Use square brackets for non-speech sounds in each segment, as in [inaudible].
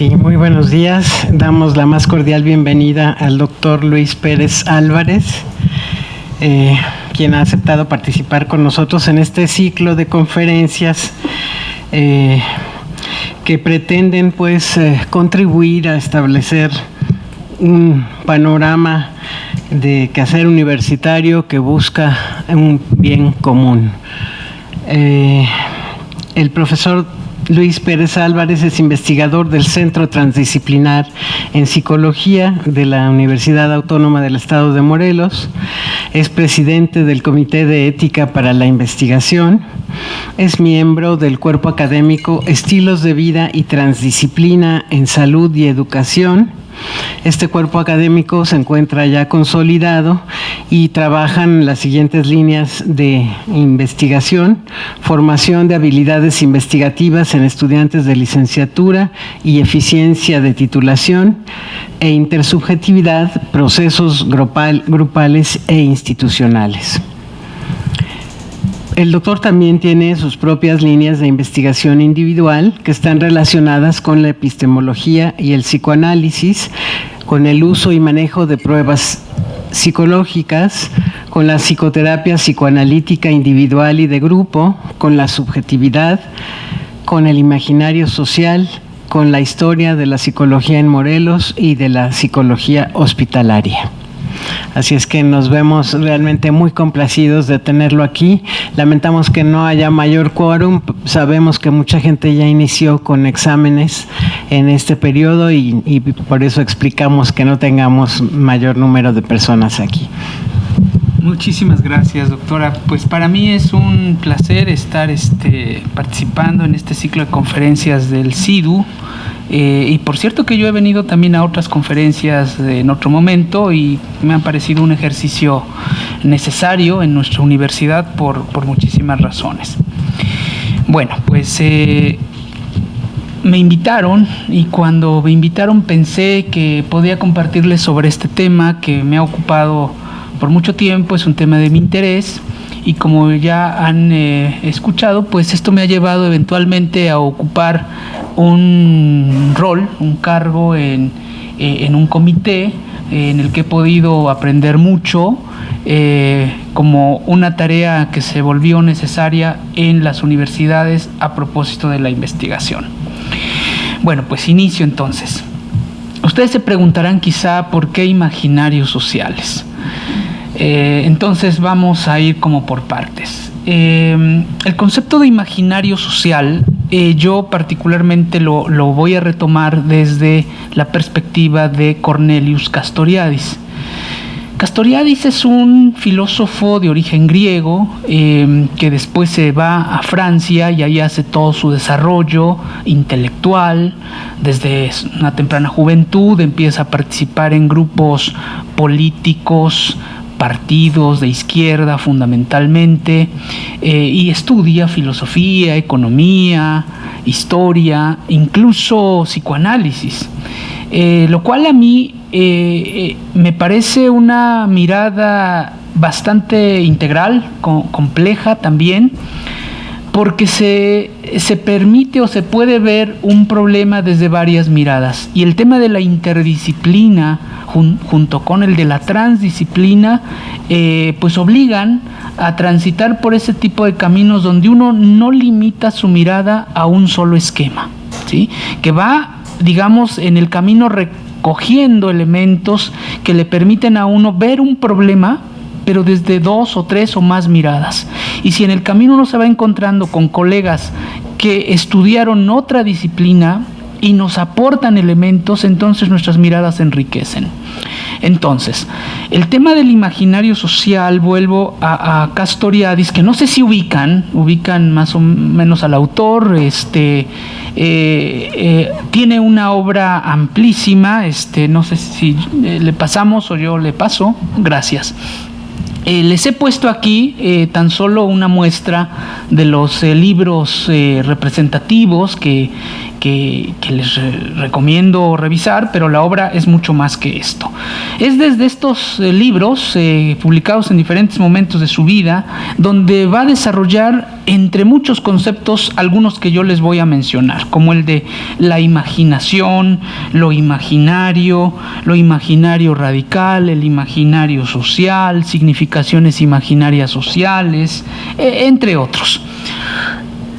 Sí, muy buenos días. Damos la más cordial bienvenida al doctor Luis Pérez Álvarez, eh, quien ha aceptado participar con nosotros en este ciclo de conferencias eh, que pretenden pues eh, contribuir a establecer un panorama de quehacer universitario que busca un bien común. el profesor Luis Pérez Álvarez es investigador del Centro Transdisciplinar en Psicología de la Universidad Autónoma del Estado de Morelos. Es presidente del Comité de Ética para la Investigación. Es miembro del cuerpo académico Estilos de Vida y Transdisciplina en Salud y Educación este cuerpo académico se encuentra ya consolidado y trabajan las siguientes líneas de investigación, formación de habilidades investigativas en estudiantes de licenciatura y eficiencia de titulación e intersubjetividad, procesos grupales e institucionales. El doctor también tiene sus propias líneas de investigación individual que están relacionadas con la epistemología y el psicoanálisis, con el uso y manejo de pruebas psicológicas, con la psicoterapia psicoanalítica individual y de grupo, con la subjetividad, con el imaginario social, con la historia de la psicología en Morelos y de la psicología hospitalaria. Así es que nos vemos realmente muy complacidos de tenerlo aquí. Lamentamos que no haya mayor quórum. Sabemos que mucha gente ya inició con exámenes en este periodo y, y por eso explicamos que no tengamos mayor número de personas aquí. Muchísimas gracias, doctora. Pues para mí es un placer estar este, participando en este ciclo de conferencias del CIDU. Eh, y por cierto que yo he venido también a otras conferencias en otro momento y me ha parecido un ejercicio necesario en nuestra universidad por, muchísimas razones. Bueno, pues eh, me invitaron y cuando me invitaron pensé que podía compartirles sobre este tema que me ha ocupado por mucho tiempo, es un tema de mi interés y como ya han eh, escuchado, pues esto me ha llevado eventualmente a ocupar un rol, un cargo en, eh, un comité eh, en el que he podido aprender mucho como una tarea que se volvió necesaria en las universidades a propósito de la investigación. Bueno, pues inicio entonces. Ustedes se preguntarán quizá por qué imaginarios sociales. Eh, entonces vamos a ir como por partes. Eh, el concepto de imaginario social, eh, yo particularmente lo, voy a retomar desde la perspectiva de Cornelius Castoriadis. Castoriadis es un filósofo de origen griego que después se va a Francia y ahí hace todo su desarrollo intelectual. Desde una temprana juventud empieza a participar en grupos políticos, partidos de izquierda fundamentalmente eh, y estudia filosofía, economía, historia, incluso psicoanálisis. Eh, lo cual a mí eh, me parece una mirada bastante integral, compleja también, porque se, se, permite o se puede ver un problema desde varias miradas. Y el tema de la interdisciplina junto con el de la transdisciplina, eh, pues obligan a transitar por ese tipo de caminos donde uno no limita su mirada a un solo esquema, ¿sí? que va, digamos, en el camino recogiendo elementos que le permiten a uno ver un problema pero desde dos o tres o más miradas. Y si en el camino uno se va encontrando con colegas que estudiaron otra disciplina y nos aportan elementos, entonces nuestras miradas se enriquecen. Entonces, el tema del imaginario social, vuelvo a, Castoriadis, que no sé si ubican, ubican más o menos al autor, este, eh, eh, tiene una obra amplísima, este, no sé si eh, le pasamos o yo le paso, gracias. Eh, les he puesto aquí eh, tan solo una muestra de los eh, libros representativos que, que, les recomiendo revisar, pero la obra es mucho más que esto. Es desde estos eh, libros, eh, publicados en diferentes momentos de su vida, donde va a desarrollar entre muchos conceptos algunos que yo les voy a mencionar, como el de la imaginación, lo imaginario, lo imaginario radical, el imaginario social, significaciones imaginarias sociales, e, entre otros.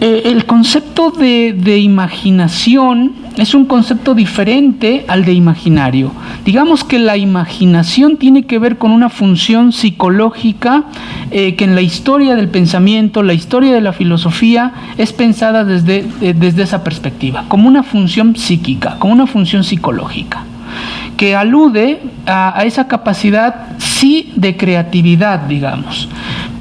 Eh, el concepto de, imaginación es un concepto diferente al de imaginario. Digamos que la imaginación tiene que ver con una función psicológica eh, que en la historia del pensamiento, la historia de la filosofía, es pensada desde, eh, desde esa perspectiva, como una función psíquica, como una función psicológica que alude a, esa capacidad, sí, de creatividad, digamos.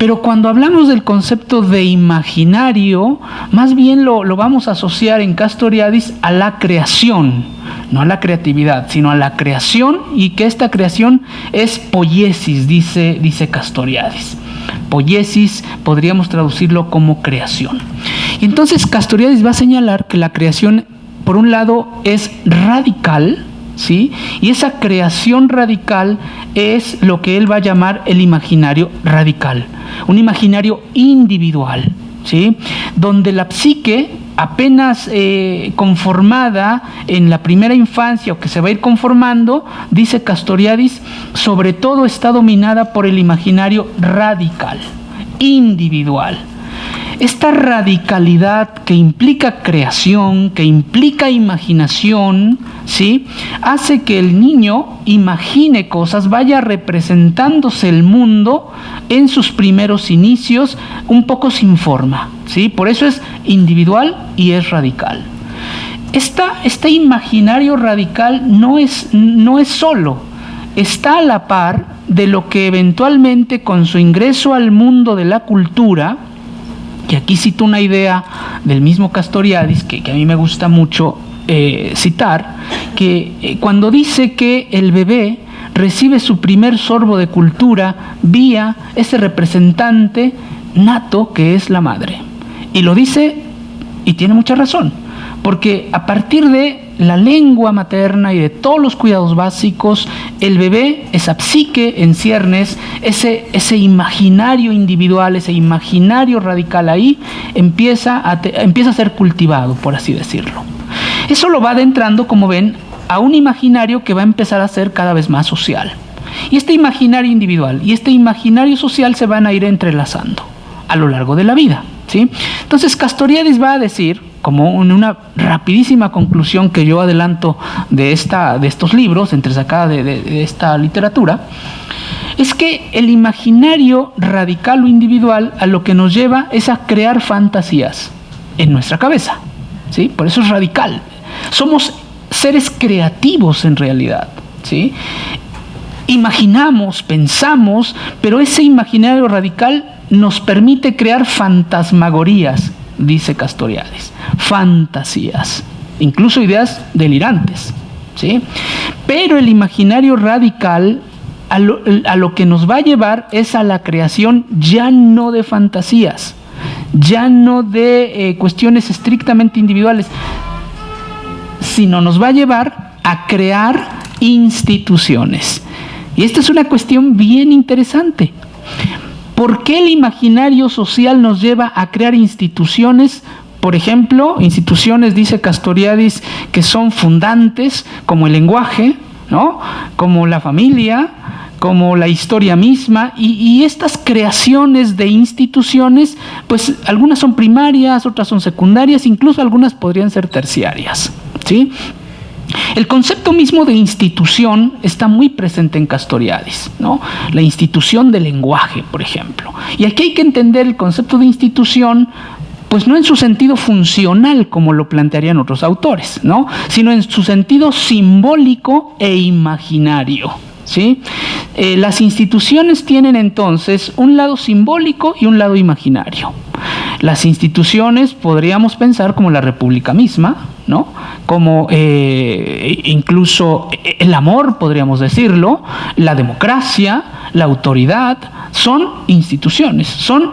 Pero cuando hablamos del concepto de imaginario, más bien lo, vamos a asociar en Castoriadis a la creación, no a la creatividad, sino a la creación y que esta creación es poiesis, dice, dice Castoriadis. Poiesis podríamos traducirlo como creación. Y entonces Castoriadis va a señalar que la creación, por un lado, es radical, ¿sí? Y esa creación radical es lo que él va a llamar el imaginario radical, un imaginario individual, ¿sí? Donde la psique apenas eh, conformada en la primera infancia o que se va a ir conformando, dice Castoriadis, sobre todo está dominada por el imaginario radical, individual. Esta radicalidad que implica creación, que implica imaginación, ¿sí? hace que el niño imagine cosas, vaya representándose el mundo en sus primeros inicios un poco sin forma. ¿sí? Por eso es individual y es radical. este imaginario radical no es, no es solo, está a la par de lo que eventualmente con su ingreso al mundo de la cultura, y aquí cito una idea del mismo Castoriadis, que, a mí me gusta mucho eh, citar, que eh, cuando dice que el bebé recibe su primer sorbo de cultura vía ese representante nato que es la madre. Y lo dice y tiene mucha razón, porque a partir de la lengua materna y de todos los cuidados básicos, el bebé, esa psique en ciernes, ese, ese imaginario individual, ese imaginario radical ahí, empieza a, empieza a ser cultivado, por así decirlo. Eso lo va adentrando, como ven, a un imaginario que va a empezar a ser cada vez más social. Y este imaginario individual y este imaginario social se van a ir entrelazando a lo largo de la vida. ¿sí? Entonces Castoriadis va a decir como una rapidísima conclusión que yo adelanto de, esta, de estos libros, entre de, de, esta literatura, es que el imaginario radical o individual a lo que nos lleva es a crear fantasías en nuestra cabeza. ¿sí? Por eso es radical. Somos seres creativos en realidad. ¿sí? Imaginamos, pensamos, pero ese imaginario radical nos permite crear fantasmagorías, dice Castoriades, fantasías, incluso ideas delirantes. ¿sí? Pero el imaginario radical a lo, que nos va a llevar es a la creación ya no de fantasías, ya no de eh, cuestiones estrictamente individuales, sino nos va a llevar a crear instituciones. Y esta es una cuestión bien interesante. ¿Por qué el imaginario social nos lleva a crear instituciones? Por ejemplo, instituciones, dice Castoriadis, que son fundantes, como el lenguaje, ¿no? como la familia, como la historia misma, y, y, estas creaciones de instituciones, pues algunas son primarias, otras son secundarias, incluso algunas podrían ser terciarias. ¿sí? El concepto mismo de institución está muy presente en Castoriadis, ¿no? la institución del lenguaje, por ejemplo. Y aquí hay que entender el concepto de institución pues no en su sentido funcional como lo plantearían otros autores, ¿no? sino en su sentido simbólico e imaginario. ¿Sí? Eh, las instituciones tienen entonces un lado simbólico y un lado imaginario. Las instituciones podríamos pensar como la República misma, ¿no? como eh, incluso el amor, podríamos decirlo, la democracia, la autoridad, son instituciones, son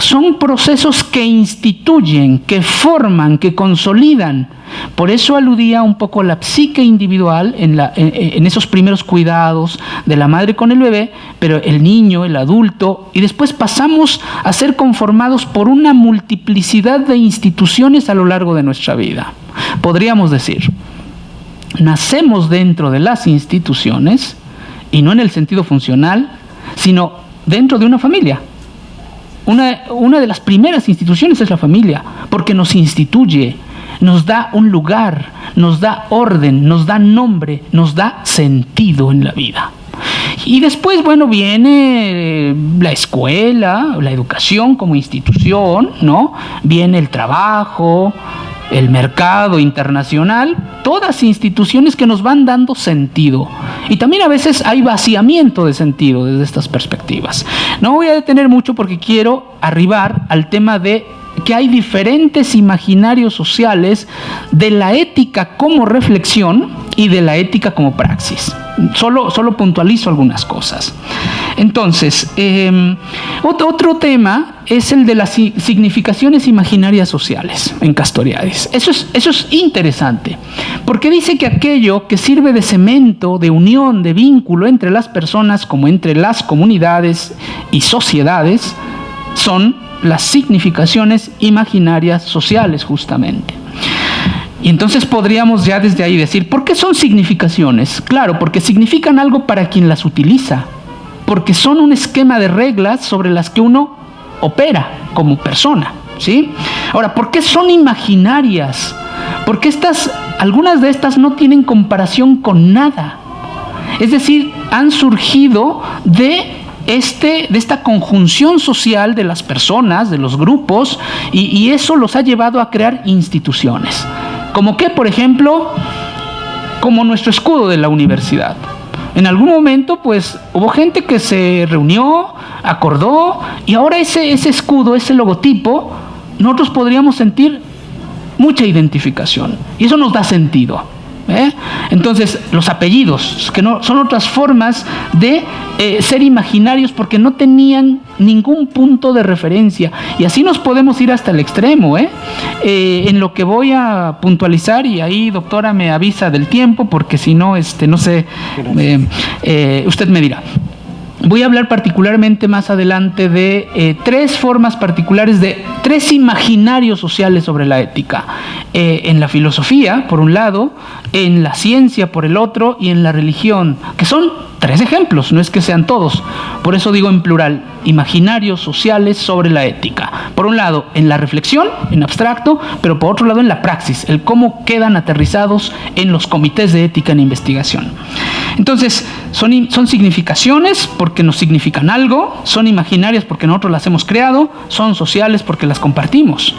son procesos que instituyen, que forman, que consolidan. Por eso aludía un poco a la psique individual en, en, esos primeros cuidados de la madre con el bebé, pero el niño, el adulto, y después pasamos a ser conformados por una multiplicidad de instituciones a lo largo de nuestra vida. Podríamos decir, nacemos dentro de las instituciones, y no en el sentido funcional, sino dentro de una familia. Una, de las primeras instituciones es la familia, porque nos instituye, nos da un lugar, nos da orden, nos da nombre, nos da sentido en la vida. Y después, bueno, viene la escuela, la educación como institución, ¿no? Viene el trabajo, el mercado internacional, todas instituciones que nos van dando sentido. Y también a veces hay vaciamiento de sentido desde estas perspectivas. No voy a detener mucho porque quiero arribar al tema de que hay diferentes imaginarios sociales de la ética como reflexión y de la ética como praxis. Solo, solo puntualizo algunas cosas. Entonces, em, otro, tema es el de las significaciones imaginarias sociales en Castoriadis. Eso es, eso es interesante, porque dice que aquello que sirve de cemento, de unión, de vínculo entre las personas como entre las comunidades y sociedades, son las significaciones imaginarias sociales justamente. Y entonces podríamos ya desde ahí decir, ¿por qué son significaciones? Claro, porque significan algo para quien las utiliza, porque son un esquema de reglas sobre las que uno opera como persona, ¿sí? Ahora, ¿por qué son imaginarias? Porque estas, algunas de estas no tienen comparación con nada. Es decir, han surgido de este, de esta conjunción social de las personas, de los grupos, y, eso los ha llevado a crear instituciones. Como que, por ejemplo, como nuestro escudo de la universidad. En algún momento, pues, hubo gente que se reunió, acordó, y ahora ese, ese escudo, ese logotipo, nosotros podríamos sentir mucha identificación. Y eso nos da sentido. ¿Eh? Entonces, los apellidos, que no, son otras formas de eh, ser imaginarios porque no tenían ningún punto de referencia. Y así nos podemos ir hasta el extremo. ¿eh? en lo que voy a puntualizar, y ahí, doctora, me avisa del tiempo, porque si no, este, no sé, usted me dirá. Voy a hablar particularmente más adelante de eh, tres formas particulares, de tres imaginarios sociales sobre la ética. Eh, en la filosofía, por un lado, en la ciencia, por el otro, y en la religión, que son tres ejemplos, no es que sean todos. Por eso digo en plural, imaginarios sociales sobre la ética. Por un lado, en la reflexión, en abstracto, pero por otro lado, en la praxis, el cómo quedan aterrizados en los comités de ética en investigación. Entonces, son, significaciones porque nos significan algo, son imaginarias porque nosotros las hemos creado, son sociales porque las compartimos.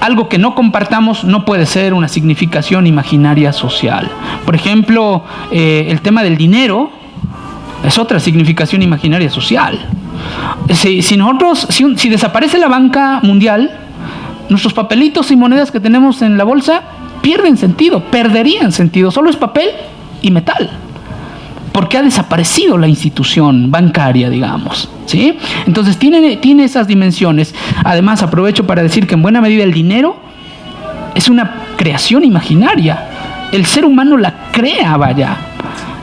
Algo que no compartamos no puede ser una significación imaginaria social. Por ejemplo, eh, el tema del dinero es otra significación imaginaria social. Si, nosotros, si, desaparece la banca mundial, nuestros papelitos y monedas que tenemos en la bolsa pierden sentido, perderían sentido. Solo es papel y metal. Porque ha desaparecido la institución bancaria, digamos. ¿sí? Entonces tiene, tiene esas dimensiones. Además, aprovecho para decir que en buena medida el dinero es una creación imaginaria. El ser humano la crea, vaya.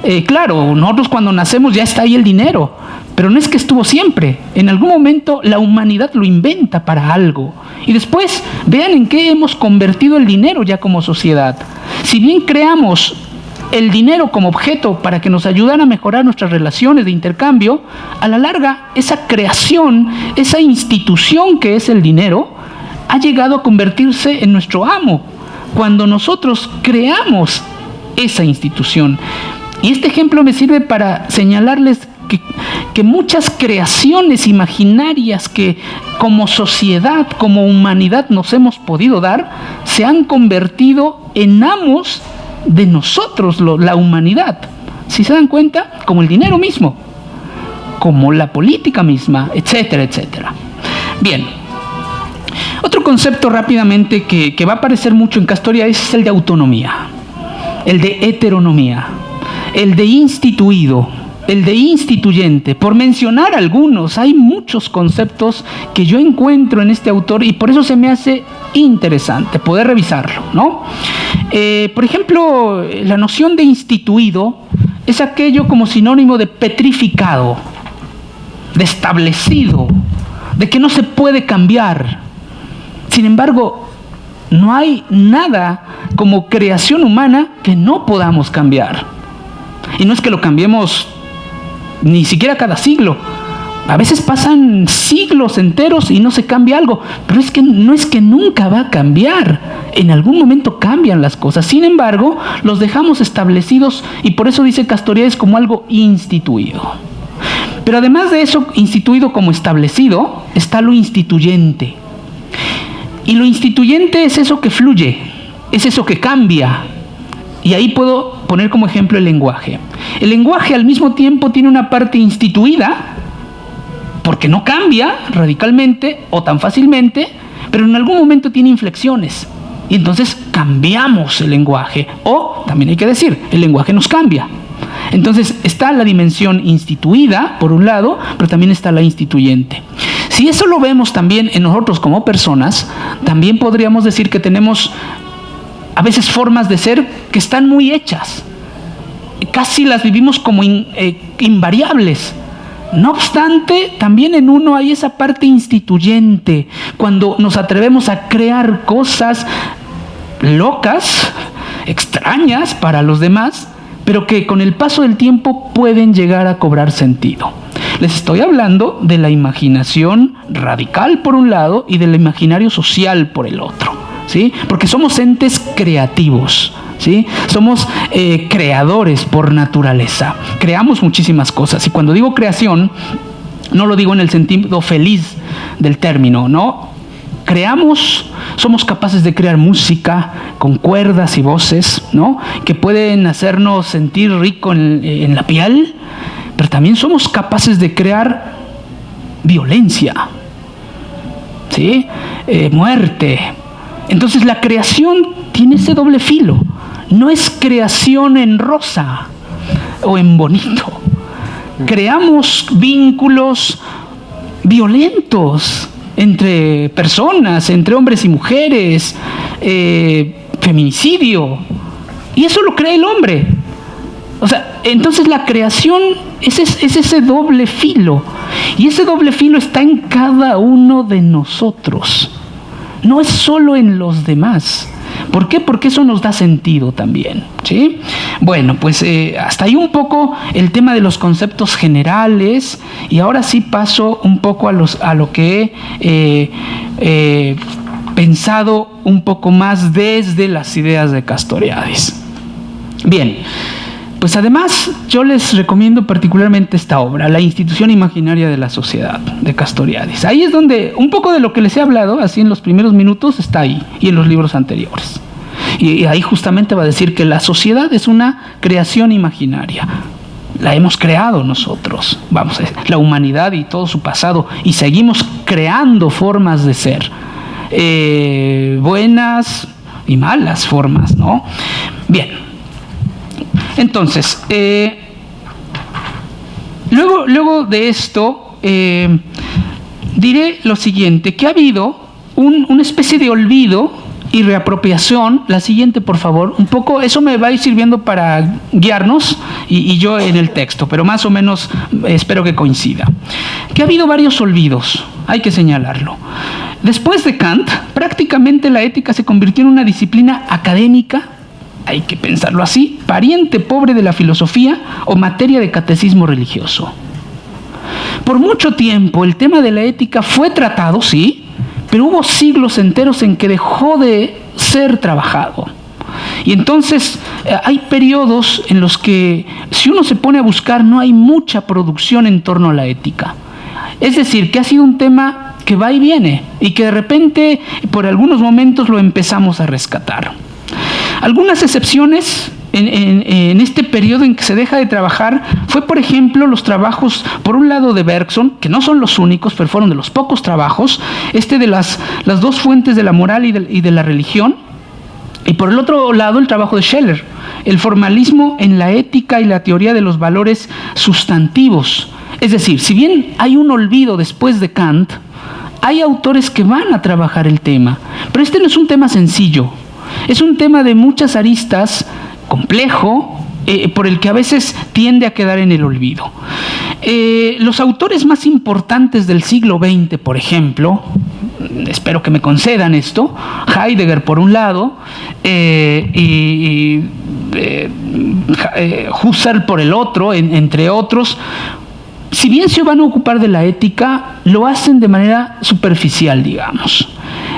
Eh, claro, nosotros cuando nacemos ya está ahí el dinero, pero no es que estuvo siempre. En algún momento la humanidad lo inventa para algo. Y después vean en qué hemos convertido el dinero ya como sociedad. Si bien creamos el dinero como objeto para que nos ayudara a mejorar nuestras relaciones de intercambio, a la larga esa creación, esa institución que es el dinero, ha llegado a convertirse en nuestro amo. Cuando nosotros creamos esa institución. Y este ejemplo me sirve para señalarles que, muchas creaciones imaginarias que como sociedad, como humanidad nos hemos podido dar, se han convertido en amos de nosotros, la humanidad. Si se dan cuenta, como el dinero mismo, como la política misma, etcétera, etcétera. Bien, otro concepto rápidamente que, que va a aparecer mucho en Castoria es el de autonomía, el de heteronomía el de instituido. el de instituyente, por mencionar algunos, hay muchos conceptos que yo encuentro en este autor y por eso se me hace interesante poder revisarlo, ¿no? Eh, por ejemplo, la noción de instituido es aquello como sinónimo de petrificado, de establecido, de que no se puede cambiar. Sin embargo, no hay nada como creación humana que no podamos cambiar. Y no es que lo cambiemos ni siquiera cada siglo. A veces pasan siglos enteros y no se cambia algo, pero es que no es que nunca va a cambiar. En algún momento cambian las cosas. Sin embargo, los dejamos establecidos y por eso dice Castoriades como algo instituido. Pero además de eso, instituido como establecido, está lo instituyente. Y lo instituyente es eso que fluye, es eso que cambia. Y ahí puedo poner como ejemplo el lenguaje. El lenguaje al mismo tiempo tiene una parte instituida, porque no cambia radicalmente o tan fácilmente, pero en algún momento tiene inflexiones. Y entonces cambiamos el lenguaje. O, también hay que decir, el lenguaje nos cambia. Entonces está la dimensión instituida, por un lado, pero también está la instituyente. Si eso lo vemos también en nosotros como personas, también podríamos decir que tenemos a veces formas de ser que están muy hechas. Casi las vivimos como eh, invariables. No obstante, también en uno hay esa parte instituyente, cuando nos atrevemos a crear cosas locas, extrañas para los demás, pero que con el paso del tiempo pueden llegar a cobrar sentido. Les estoy hablando de la imaginación radical por un lado y del imaginario social por el otro, ¿sí? Porque somos entes creativos. ¿Sí? Somos eh, creadores por naturaleza. Creamos muchísimas cosas. Y cuando digo creación, no lo digo en el sentido feliz del término, ¿no? creamos, somos capaces de crear música con cuerdas y voces, ¿no? Que pueden hacernos sentir rico en, la piel, pero también somos capaces de crear violencia, ¿sí? Eh, muerte. Entonces la creación tiene ese doble filo. No es creación en rosa o en bonito. Creamos vínculos violentos entre personas, entre hombres y mujeres, eh, feminicidio. Y eso lo cree el hombre. O sea, entonces la creación es, es, ese doble filo. Y ese doble filo está en cada uno de nosotros. No es solo en los demás. ¿Por qué? Porque eso nos da sentido también. ¿sí? Bueno, pues eh, hasta ahí un poco el tema de los conceptos generales y ahora sí paso un poco a, lo que he eh, eh, pensado un poco más desde las ideas de Castoriadis. Bien. Pues además yo les recomiendo particularmente esta obra, La institución imaginaria de la sociedad, de Castoriadis. Ahí es donde un poco de lo que les he hablado, así en los primeros minutos, está ahí y en los libros anteriores. Y ahí justamente va a decir que la sociedad es una creación imaginaria. La hemos creado nosotros, vamos, la humanidad y todo su pasado, y seguimos creando formas de ser, eh, buenas y malas formas, ¿no? Bien, entonces, eh, luego, luego de esto, eh, diré lo siguiente, que ha habido una especie de olvido y reapropiación, la siguiente por favor, un poco, eso me va a ir sirviendo para guiarnos y, y, yo en el texto, pero más o menos espero que coincida. Que ha habido varios olvidos, hay que señalarlo. Después de Kant, prácticamente la ética se convirtió en una disciplina académica hay que pensarlo así, pariente pobre de la filosofía o materia de catecismo religioso. Por mucho tiempo el tema de la ética fue tratado, sí, pero hubo siglos enteros en que dejó de ser trabajado. Y entonces eh, hay periodos en los que si uno se pone a buscar no hay mucha producción en torno a la ética. Es decir, que ha sido un tema que va y viene y que de repente por algunos momentos lo empezamos a rescatar. Algunas excepciones en, este periodo en que se deja de trabajar fue, por ejemplo, los trabajos, por un lado de Bergson, que no son los únicos, pero fueron de los pocos trabajos, este de las, dos fuentes de la moral y de, la religión, Y por el otro lado, el trabajo de Scheller, el formalismo en la ética y la teoría de los valores sustantivos. Es decir, si bien hay un olvido después de Kant, hay autores que van a trabajar el tema. Pero este no es un tema sencillo, es un tema de muchas aristas, complejo, eh, por el que a veces tiende a quedar en el olvido. Eh, los autores más importantes del siglo XX, por ejemplo, espero que me concedan esto, Heidegger por un lado eh, y, Husserl por el otro, entre otros, si bien se van a ocupar de la ética, lo hacen de manera superficial, digamos.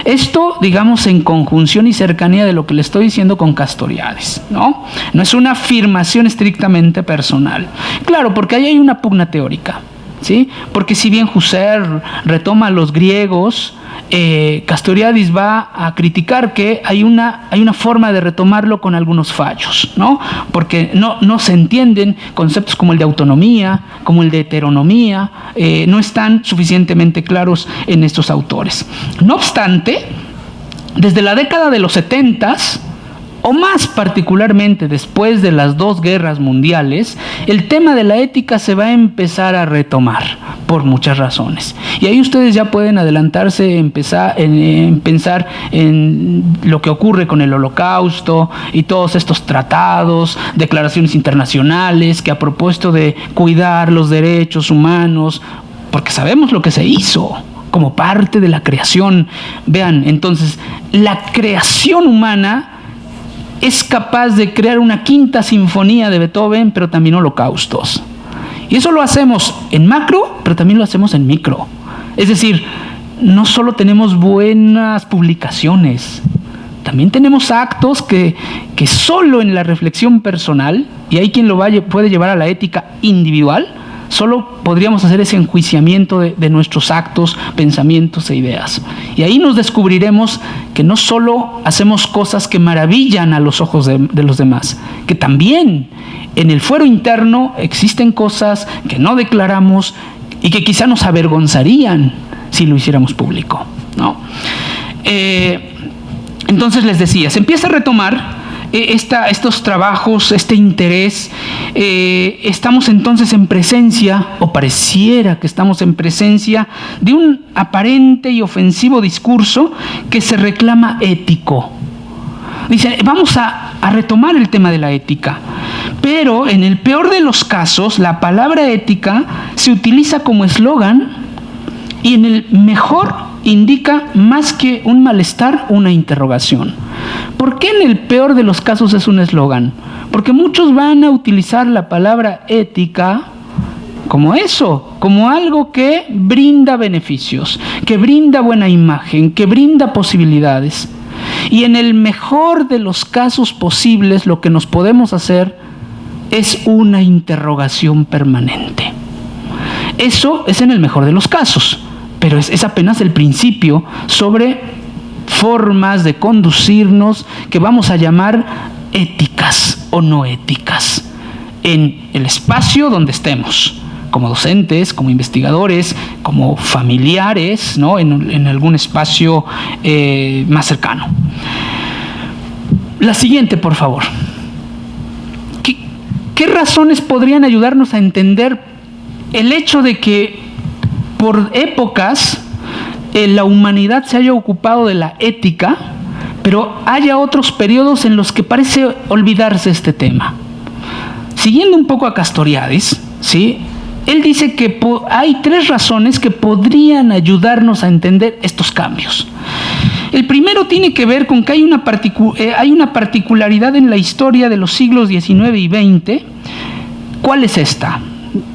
Esto, digamos, en conjunción y cercanía de lo que le estoy diciendo con Castoriades, ¿no? No es una afirmación estrictamente personal. Claro, porque ahí hay una pugna teórica, ¿sí? Porque si bien Husserl retoma a los griegos, eh, Castoriadis va a criticar que hay una, hay una forma de retomarlo con algunos fallos, ¿no? porque no, no se entienden conceptos como el de autonomía, como el de heteronomía, eh, no están suficientemente claros en estos autores. No obstante, desde la década de los 70 o más particularmente después de las dos guerras mundiales, el tema de la ética se va a empezar a retomar por muchas razones. Y ahí ustedes ya pueden adelantarse empezar, en, pensar en lo que ocurre con el holocausto y todos estos tratados, declaraciones internacionales que a propósito de cuidar los derechos humanos, porque sabemos lo que se hizo como parte de la creación. Vean, entonces, la creación humana es capaz de crear una quinta sinfonía de Beethoven, pero también holocaustos. Y eso lo hacemos en macro, pero también lo hacemos en micro. Es decir, no solo tenemos buenas publicaciones, también tenemos actos que, que solo en la reflexión personal, y hay quien lo vaya, puede llevar a la ética individual, Solo podríamos hacer ese enjuiciamiento de, nuestros actos, pensamientos e ideas. Y ahí nos descubriremos que no solo hacemos cosas que maravillan a los ojos de, los demás, que también en el fuero interno existen cosas que no declaramos y que quizá nos avergonzarían si lo hiciéramos público. ¿no? Eh, entonces les decía, se empieza a retomar eh, estos trabajos, este interés, eh, estamos entonces en presencia, o pareciera que estamos en presencia, de un aparente y ofensivo discurso que se reclama ético. Dice, vamos a, a retomar el tema de la ética, pero en el peor de los casos, la palabra ética se utiliza como eslogan y en el mejor indica más que un malestar, una interrogación. ¿Por qué en el peor de los casos es un eslogan? Porque muchos van a utilizar la palabra ética como eso, como algo que brinda beneficios, que brinda buena imagen, que brinda posibilidades. Y en el mejor de los casos posibles lo que nos podemos hacer es una interrogación permanente. Eso es en el mejor de los casos, pero es, es apenas el principio sobre formas de conducirnos que vamos a llamar éticas o no éticas en el espacio donde estemos, como docentes, como investigadores, como familiares, ¿no? en, algún espacio eh, más cercano. La siguiente, por favor. ¿Qué razones podrían ayudarnos a entender el hecho de que por épocas eh, la humanidad se haya ocupado de la ética, pero haya otros periodos en los que parece olvidarse este tema. Siguiendo un poco a Castoriadis, ¿sí? él dice que hay tres razones que podrían ayudarnos a entender estos cambios. El primero tiene que ver con que hay una, eh, hay una particularidad en la historia de los siglos XIX y XX. ¿Cuál es esta?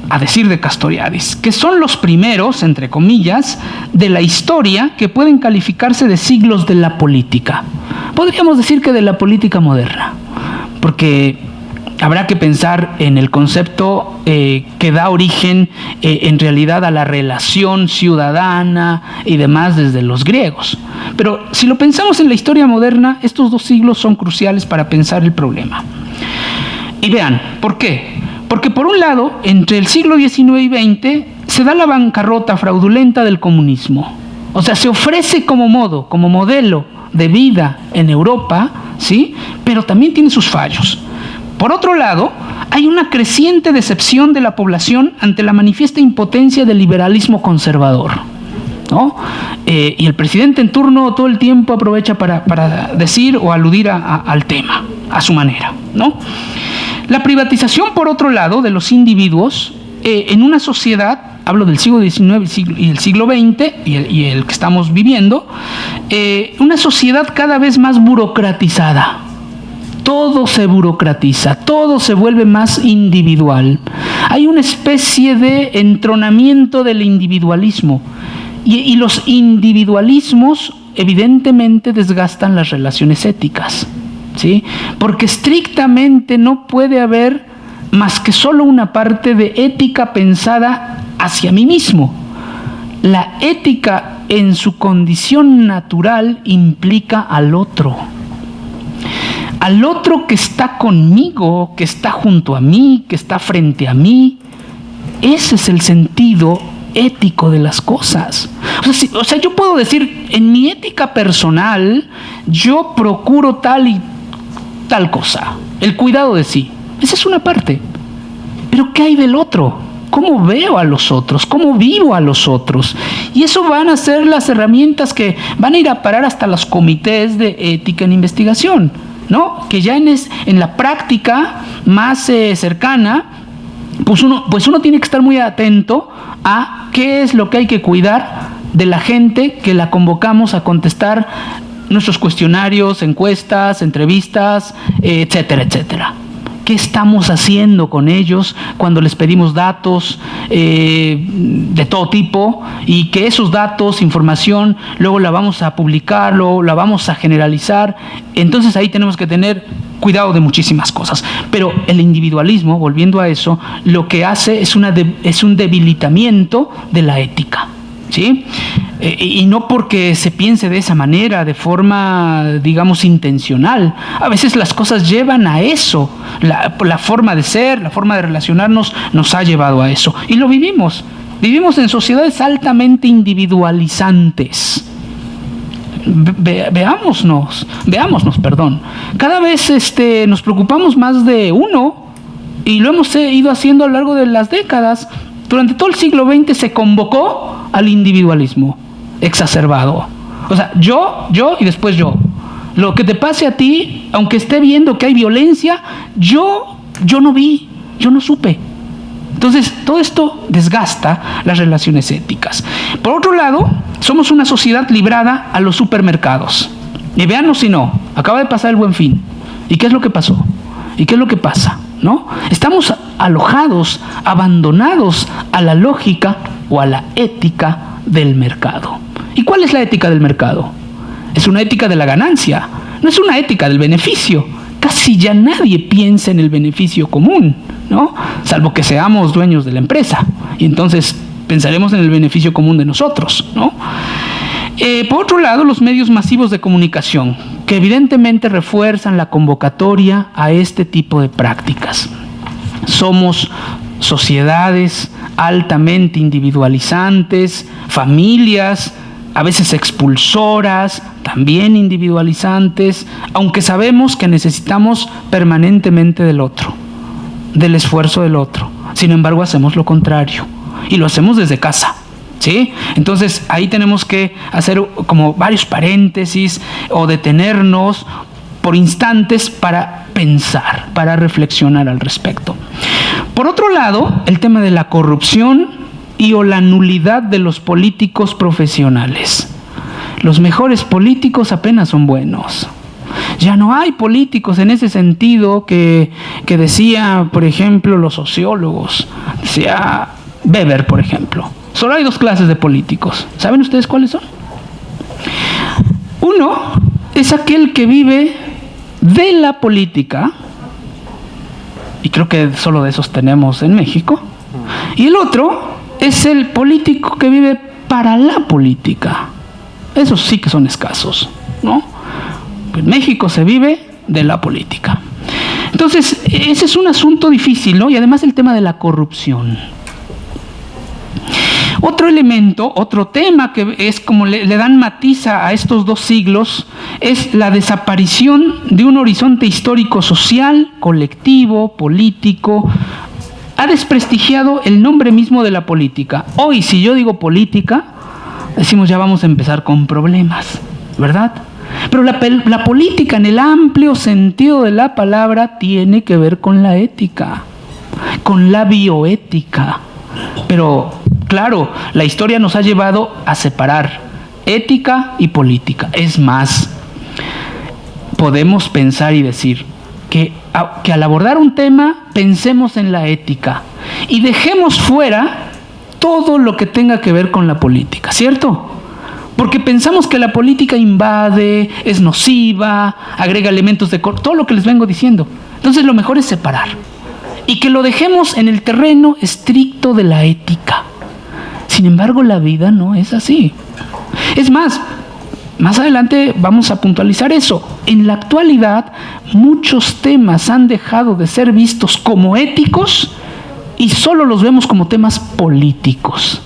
A decir de Castoriadis, que son los primeros, entre comillas, de la historia que pueden calificarse de siglos de la política. Podríamos decir que de la política moderna, porque habrá que pensar en el concepto eh, que da origen eh, en realidad a la relación ciudadana y demás desde los griegos. Pero si lo pensamos en la historia moderna, estos dos siglos son cruciales para pensar el problema. Y vean, ¿por qué? Porque por un lado, entre el siglo XIX y XX se da la bancarrota fraudulenta del comunismo. O sea, se ofrece como modo, como modelo de vida en Europa ¿sí? Pero también tiene sus fallos. Por otro lado, hay una creciente decepción de la población ante la manifiesta impotencia del liberalismo conservador. ¿no? Eh, y el presidente en turno todo el tiempo aprovecha para, decir o aludir al tema, a su manera. ¿no? La privatización, por otro lado, de los individuos eh, en una sociedad, hablo del siglo XIX y el siglo XX y el, que estamos viviendo, eh, una sociedad cada vez más burocratizada. Todo se burocratiza, todo se vuelve más individual. Hay una especie de entronamiento del individualismo y, los individualismos evidentemente desgastan las relaciones éticas, ¿sí? Porque estrictamente no puede haber más que solo una parte de ética pensada hacia mí mismo. La ética en su condición natural implica al otro. Al otro que está conmigo, que está junto a mí, que está frente a mí. Ese es el sentido ético de las cosas. O sea, yo puedo decir, en mi ética personal, yo procuro tal y tal cosa, el cuidado de sí. Esa es una parte. Pero ¿qué hay del otro? ¿Cómo veo a los otros? ¿Cómo vivo a los otros? Y eso van a ser las herramientas que van a ir a parar hasta los comités de ética en investigación, ¿no? Que ya en, en la práctica más eh, cercana, pues uno, pues uno tiene que estar muy atento a qué es lo que hay que cuidar de la gente que la convocamos a contestar nuestros cuestionarios, encuestas, entrevistas, etcétera, etcétera. ¿Qué estamos haciendo con ellos cuando les pedimos datos eh, de todo tipo y que esos datos, información, luego la vamos a publicar, luego la vamos a generalizar? Entonces ahí tenemos que tener cuidado de muchísimas cosas. Pero el individualismo, volviendo a eso, lo que hace es, una es un debilitamiento de la ética. ¿Sí? Eh, y no porque se piense de esa manera, de forma, digamos, intencional. A veces las cosas llevan a eso. La, la forma de ser, la forma de relacionarnos nos ha llevado a eso. Y lo vivimos. Vivimos en sociedades altamente individualizantes. veámonos, veámonos, perdón. Cada vez este, nos preocupamos más de uno y lo hemos ido haciendo a lo largo de las décadas. Durante todo el siglo XX se convocó al individualismo exacerbado. O sea, yo, yo y después yo. Lo que te pase a ti, aunque esté viendo que hay violencia, yo, yo no vi, yo no supe. Entonces, todo esto desgasta las relaciones éticas. Por otro lado, somos una sociedad librada a los supermercados. Y veanos si no, acaba de pasar el buen fin. ¿Y qué es lo que pasó? ¿Y qué es lo que pasa? ¿No? Estamos alojados, abandonados a la lógica o a la ética del mercado. ¿Y cuál es la ética del mercado? Es una ética de la ganancia, no es una ética del beneficio. Casi ya nadie piensa en el beneficio común, ¿no? Salvo que seamos dueños de la empresa. Y entonces pensaremos en el beneficio común de nosotros, ¿no? Eh, por otro lado, los medios masivos de comunicación, que evidentemente refuerzan la convocatoria a este tipo de prácticas. Somos sociedades altamente individualizantes, familias a veces expulsoras, también individualizantes, aunque sabemos que necesitamos permanentemente del otro, del esfuerzo del otro. Sin embargo, hacemos lo contrario y lo hacemos desde casa. ¿Sí? Entonces ahí tenemos que hacer como varios paréntesis o detenernos por instantes para pensar, para reflexionar al respecto. Por otro lado, el tema de la corrupción y o la nulidad de los políticos profesionales. Los mejores políticos apenas son buenos. Ya no hay políticos en ese sentido que, que decía, por ejemplo, los sociólogos. Decía Weber, por ejemplo. Solo hay dos clases de políticos. ¿Saben ustedes cuáles son? Uno es aquel que vive de la política y creo que solo de esos tenemos en México. Y el otro es el político que vive para la política. Esos sí que son escasos, ¿no? En México se vive de la política. Entonces, ese es un asunto difícil, ¿no? Y además el tema de la corrupción. Otro elemento, otro tema que es como le, dan matiza a estos dos siglos, es la desaparición de un horizonte histórico social, colectivo, político. Ha desprestigiado el nombre mismo de la política. Hoy, si yo digo política, decimos ya vamos a empezar con problemas, ¿verdad? Pero la, la política en el amplio sentido de la palabra tiene que ver con la ética, con la bioética. Pero Claro, la historia nos ha llevado a separar ética y política. Es más, podemos pensar y decir que, que al abordar un tema pensemos en la ética y dejemos fuera todo lo que tenga que ver con la política, ¿cierto? Porque pensamos que la política invade, es nociva, agrega elementos de... todo lo que les vengo diciendo. Entonces lo mejor es separar. Y que lo dejemos en el terreno estricto de la ética. Sin embargo, la vida no es así. Es más, más adelante vamos a puntualizar eso. En la actualidad, muchos temas han dejado de ser vistos como éticos y solo los vemos como temas políticos.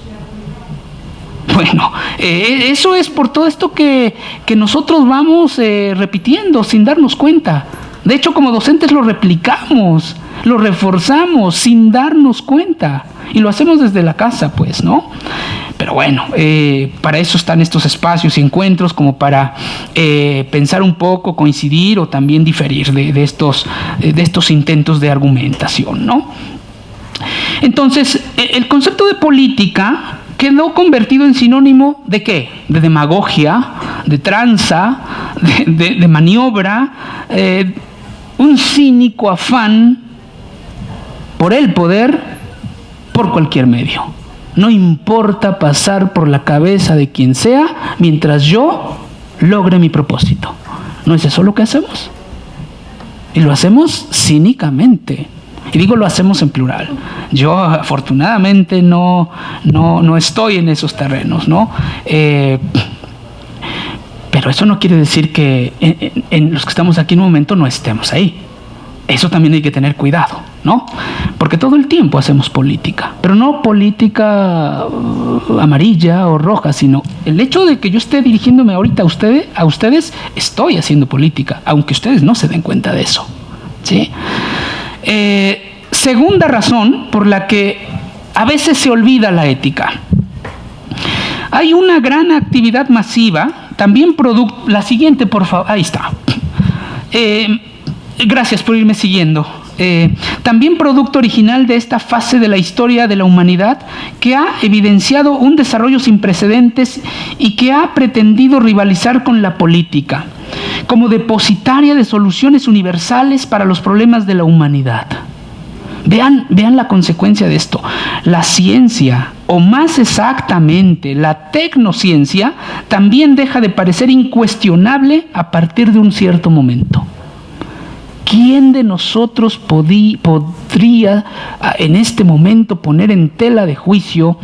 Bueno, eh, eso es por todo esto que, nosotros vamos eh, repitiendo sin darnos cuenta. De hecho, como docentes lo replicamos, lo reforzamos sin darnos cuenta. Y lo hacemos desde la casa, pues, ¿no? Pero bueno, eh, para eso están estos espacios y encuentros como para eh, pensar un poco, coincidir o también diferir de, estos, de estos intentos de argumentación, ¿no? Entonces, e, el concepto de política quedó convertido en sinónimo de qué? De demagogia, de tranza, de, maniobra, eh, un cínico afán por el poder por cualquier medio. No importa pasar por la cabeza de quien sea mientras yo logre mi propósito. ¿No es eso lo que hacemos? Y lo hacemos cínicamente. Y digo lo hacemos en plural. Yo afortunadamente no, no, estoy en esos terrenos, ¿no? Eh, pero eso no quiere decir que en los que estamos aquí en un momento no estemos ahí. Eso también hay que tener cuidado, ¿no? Porque todo el tiempo hacemos política, pero no política uh, amarilla o roja, sino el hecho de que yo esté dirigiéndome ahorita a ustedes, a ustedes estoy haciendo política, aunque ustedes no se den cuenta de eso, ¿sí? Eh, segunda razón por la que a veces se olvida la ética. Hay una gran actividad masiva, también producto, la siguiente, por favor, ahí está. Eh, Gracias por irme siguiendo. Eh, también producto original de esta fase de la historia de la humanidad que ha evidenciado un desarrollo sin precedentes y que ha pretendido rivalizar con la política como depositaria de soluciones universales para los problemas de la humanidad. Vean, vean la consecuencia de esto. La ciencia, o más exactamente la tecnociencia, también deja de parecer incuestionable a partir de un cierto momento. ¿Quién de nosotros podría ah, en este momento poner en tela de juicio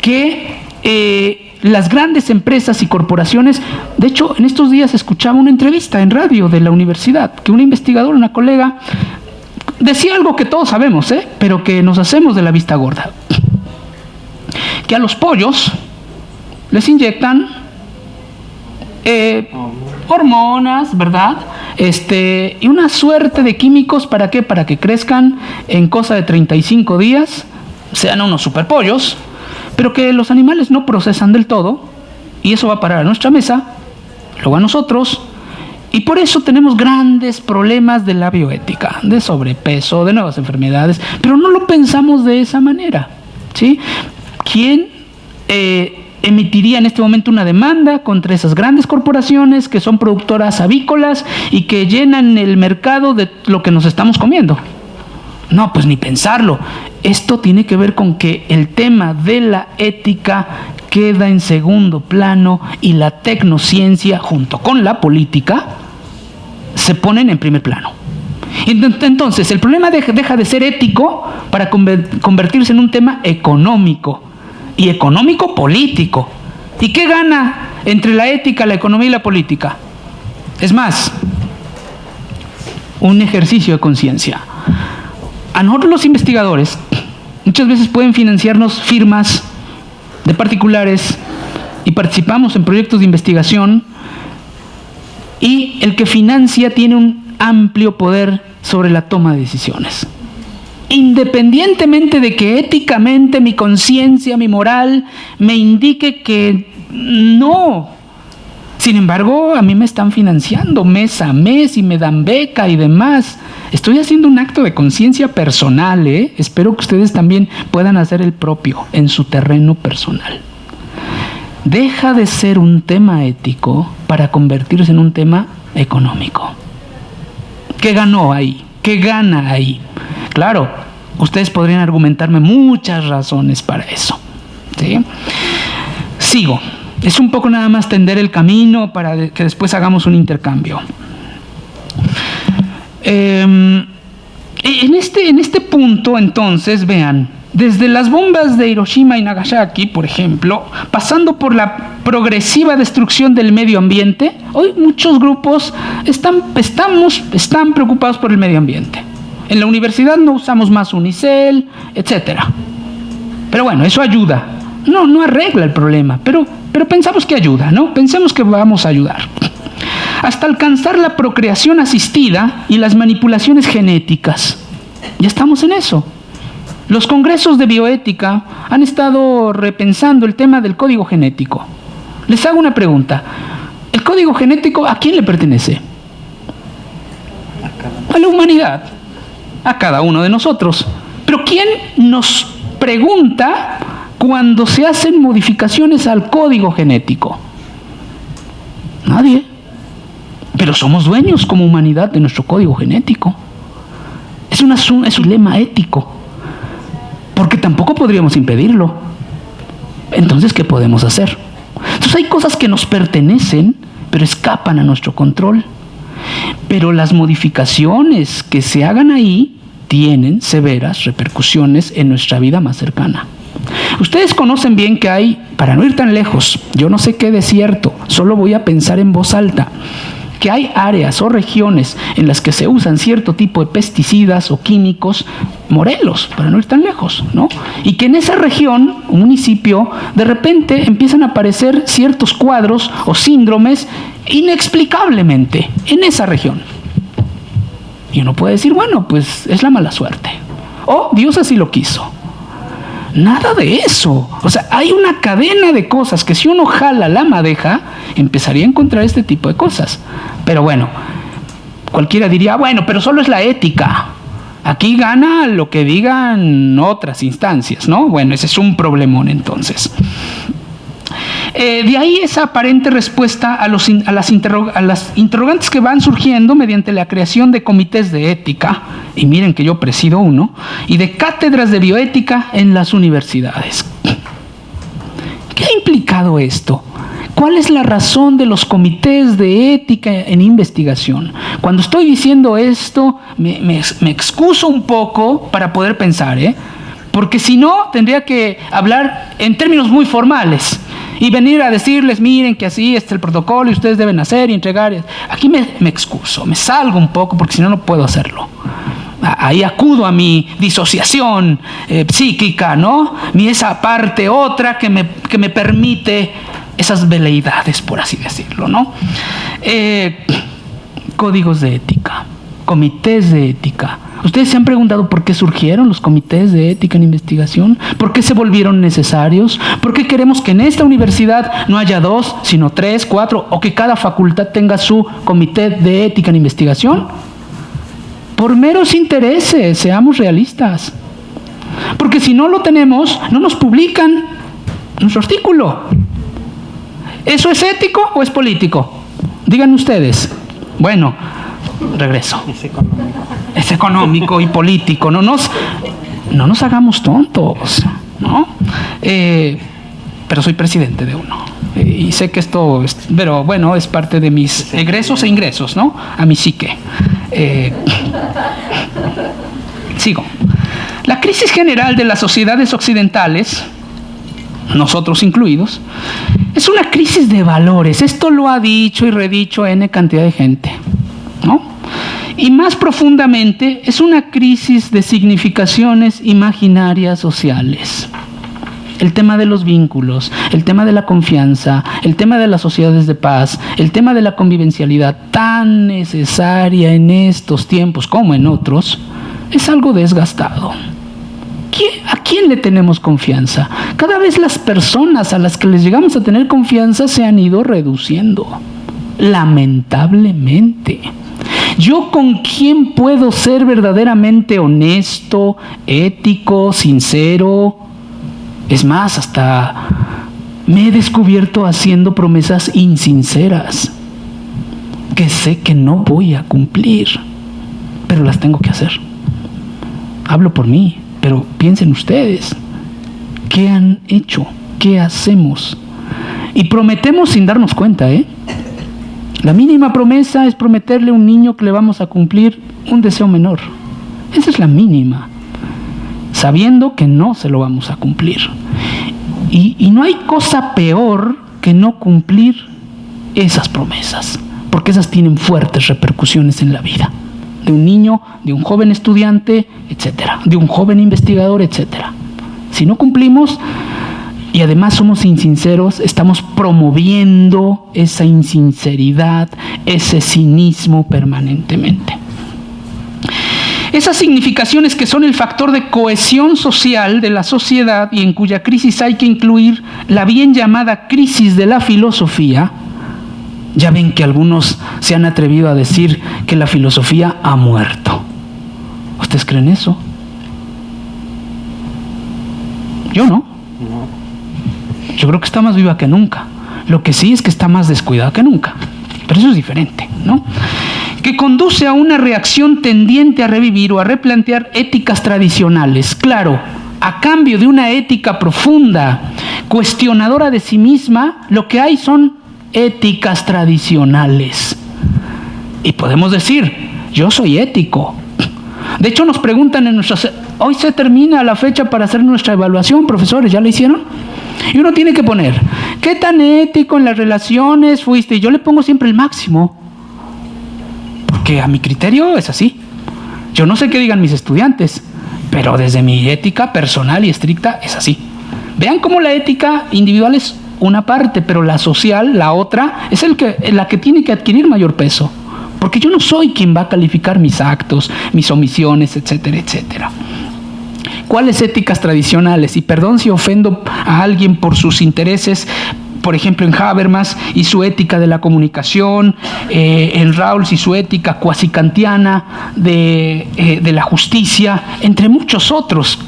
que eh, las grandes empresas y corporaciones, de hecho en estos días escuchaba una entrevista en radio de la universidad, que un investigador, una colega, decía algo que todos sabemos, ¿eh? pero que nos hacemos de la vista gorda, que a los pollos les inyectan eh, hormonas, ¿verdad? Este, y una suerte de químicos, ¿para qué? Para que crezcan en cosa de 35 días, sean unos superpollos, pero que los animales no procesan del todo, y eso va a parar a nuestra mesa, luego a nosotros, y por eso tenemos grandes problemas de la bioética, de sobrepeso, de nuevas enfermedades, pero no lo pensamos de esa manera. ¿sí? ¿Quién eh, emitiría en este momento una demanda contra esas grandes corporaciones que son productoras avícolas y que llenan el mercado de lo que nos estamos comiendo. No, pues ni pensarlo. Esto tiene que ver con que el tema de la ética queda en segundo plano y la tecnociencia junto con la política se ponen en primer plano. Entonces, el problema deja de ser ético para convertirse en un tema económico y económico político. ¿Y qué gana entre la ética, la economía y la política? Es más, un ejercicio de conciencia. A nosotros los investigadores muchas veces pueden financiarnos firmas de particulares y participamos en proyectos de investigación y el que financia tiene un amplio poder sobre la toma de decisiones. Independientemente de que éticamente mi conciencia, mi moral me indique que no. Sin embargo, a mí me están financiando mes a mes y me dan beca y demás. Estoy haciendo un acto de conciencia personal, ¿eh? Espero que ustedes también puedan hacer el propio en su terreno personal. Deja de ser un tema ético para convertirse en un tema económico. ¿Qué ganó ahí? ¿Qué gana ahí? Claro, ustedes podrían argumentarme muchas razones para eso. Sigo. Es un poco nada más tender el camino para que después hagamos un intercambio. Em, en, este, en este punto, entonces, vean, desde las bombas de Hiroshima y Nagasaki, por ejemplo, pasando por la progresiva destrucción del medio ambiente, hoy muchos grupos están, estamos, están preocupados por el medio ambiente. En la universidad no usamos más unicel, etc. Pero bueno, eso ayuda. No, no arregla el problema, pero, pero pensamos que ayuda, ¿no? Pensemos que vamos a ayudar. Hasta alcanzar la procreación asistida y las manipulaciones genéticas. Ya estamos en eso. Los congresos de bioética han estado repensando el tema del código genético. Les hago una pregunta. ¿El código genético a quién le pertenece? A la humanidad, a cada uno de nosotros. Pero ¿quién nos pregunta cuando se hacen modificaciones al código genético? Nadie. Pero somos dueños como humanidad de nuestro código genético. Es, es un dilema ético porque tampoco podríamos impedirlo. Entonces, ¿qué podemos hacer? Entonces hay cosas que nos pertenecen, pero escapan a nuestro control. Pero las modificaciones que se hagan ahí tienen severas repercusiones en nuestra vida más cercana. Ustedes conocen bien que hay, para no ir tan lejos, yo no sé qué desierto, solo voy a pensar en voz alta que hay áreas o regiones en las que se usan cierto tipo de pesticidas o químicos, Morelos, para no ir tan lejos, ¿no? Y que en esa región, un municipio, de repente empiezan a aparecer ciertos cuadros o síndromes inexplicablemente en esa región. Y uno puede decir, bueno, pues es la mala suerte. O Dios así lo quiso. Nada de eso. O sea, hay una cadena de cosas que si uno jala la madeja, empezaría a encontrar este tipo de cosas. Pero bueno, cualquiera diría, bueno, pero solo es la ética. Aquí gana lo que digan otras instancias, ¿no? Bueno, ese es un problemón entonces. Eh, de ahí esa aparente respuesta a, los, las interrogantes que van surgiendo mediante la creación de comités de ética, y miren que yo presido uno, y de cátedras de bioética en las universidades. ¿Qué ha implicado esto? ¿Cuál es la razón de los comités de ética en investigación? Cuando estoy diciendo esto, me, me excuso un poco para poder pensar, ¿eh? porque si no, tendría que hablar en términos muy formales y venir a decirles, miren que así está el protocolo y ustedes deben hacer y entregar. Aquí me, excuso, me salgo un poco porque si no, no puedo hacerlo. Ahí acudo a mi disociación eh, psíquica, ¿no? Mi esa parte otra que me, que me permite esas veleidades, por así decirlo, ¿no? Eh, códigos de ética, comités de ética, ¿Ustedes se han preguntado por qué surgieron los comités de ética en investigación? ¿Por qué se volvieron necesarios? ¿Por qué queremos que en esta universidad no haya dos, sino tres, cuatro, o que cada facultad tenga su comité de ética en investigación? Por meros intereses, seamos realistas. Porque si no lo tenemos, no nos publican nuestro artículo. ¿Eso es ético o es político? Digan ustedes. Bueno, regreso. Es económico. Es económico y político. No nos, no nos hagamos tontos, ¿no? Eh, pero soy presidente de uno. y sé que esto, pero bueno, es parte de mis egresos e ingresos, ¿no? A mi psique. Eh, sigo. La crisis general de las sociedades occidentales, nosotros incluidos, es una crisis de valores. Esto lo ha dicho y redicho N cantidad de gente. Y más profundamente, es una crisis de significaciones imaginarias sociales. el tema de los vínculos, el tema de la confianza, el tema de las sociedades de paz, el tema de la convivencialidad tan necesaria en estos tiempos como en otros, es algo desgastado. ¿A quién le tenemos confianza? Cada vez las personas a las que les llegamos a tener confianza se han ido reduciendo, lamentablemente. Yo con quién puedo ser verdaderamente honesto, ético, sincero. Es más, hasta me he descubierto haciendo promesas insinceras que sé que no voy a cumplir, pero las tengo que hacer. Hablo por mí, pero piensen ustedes, ¿qué han hecho? ¿Qué hacemos? Y prometemos sin darnos cuenta, ¿eh? La mínima promesa es prometerle a un niño que le vamos a cumplir un deseo menor. Esa es la mínima, sabiendo que no se lo vamos a cumplir. Y, no hay cosa peor que no cumplir esas promesas, porque esas tienen fuertes repercusiones en la vida de un niño, de un joven estudiante, etcétera, de un joven investigador, etcétera. Si no cumplimos, y además somos insinceros, estamos promoviendo esa insinceridad, ese cinismo permanentemente. Esas significaciones que son el factor de cohesión social de la sociedad y en cuya crisis hay que incluir la bien llamada crisis de la filosofía, ya ven que algunos se han atrevido a decir que la filosofía ha muerto. ¿Ustedes creen eso? Yo no. Yo creo que está más viva que nunca. Lo que sí es que está más descuidada que nunca. Pero eso es diferente, ¿no? Que conduce a una reacción tendiente a revivir o a replantear éticas tradicionales. Claro, a cambio de una ética profunda, cuestionadora de sí misma, lo que hay son éticas tradicionales. Y podemos decir, yo soy ético. De hecho, nos preguntan en nuestras... Hoy se termina la fecha para hacer nuestra evaluación, profesores, ¿ya la hicieron? Y uno tiene que poner, ¿qué tan ético en las relaciones fuiste? Y yo le pongo siempre el máximo, porque a mi criterio es así. Yo no sé qué digan mis estudiantes, pero desde mi ética personal y estricta es así. Vean cómo la ética individual es una parte, pero la social, la otra, es el que, la que tiene que adquirir mayor peso. Porque yo no soy quien va a calificar mis actos, mis omisiones, etcétera, etcétera. ¿Cuáles éticas tradicionales? Y perdón si ofendo a alguien por sus intereses, por ejemplo, en Habermas y su ética de la comunicación, eh, en Rawls y su ética cuasi kantiana de, eh, de, la justicia, entre muchos otros.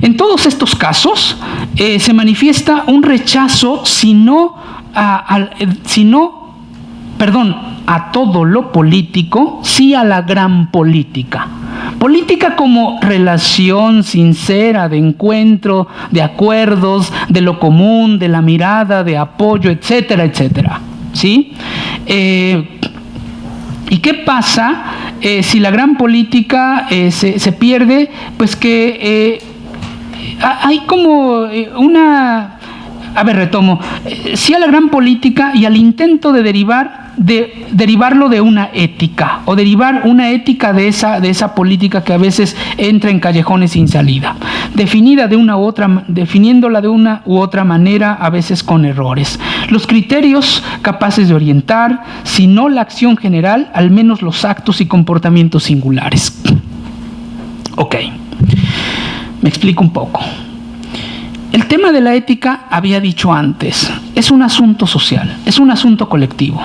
En todos estos casos eh, se manifiesta un rechazo, si si no, perdón, a todo lo político, sí a la gran política. Política como relación sincera de encuentro, de acuerdos, de lo común, de la mirada, de apoyo, etcétera, etcétera. ¿Sí? Eh, ¿Y qué pasa eh, si la gran política eh, se, se, pierde? Pues que hay como una... A ver, retomo. sí a la gran política y al intento de derivar de derivarlo de una ética o derivar una ética de esa, de esa política que a veces entra en callejones sin salida, definida de una u otra, definiéndola de una u otra manera, a veces con errores. Los criterios capaces de orientar, si no la acción general, al menos los actos y comportamientos singulares. Ok, me explico un poco. El tema de la ética, había dicho antes, es un asunto social, es un asunto colectivo.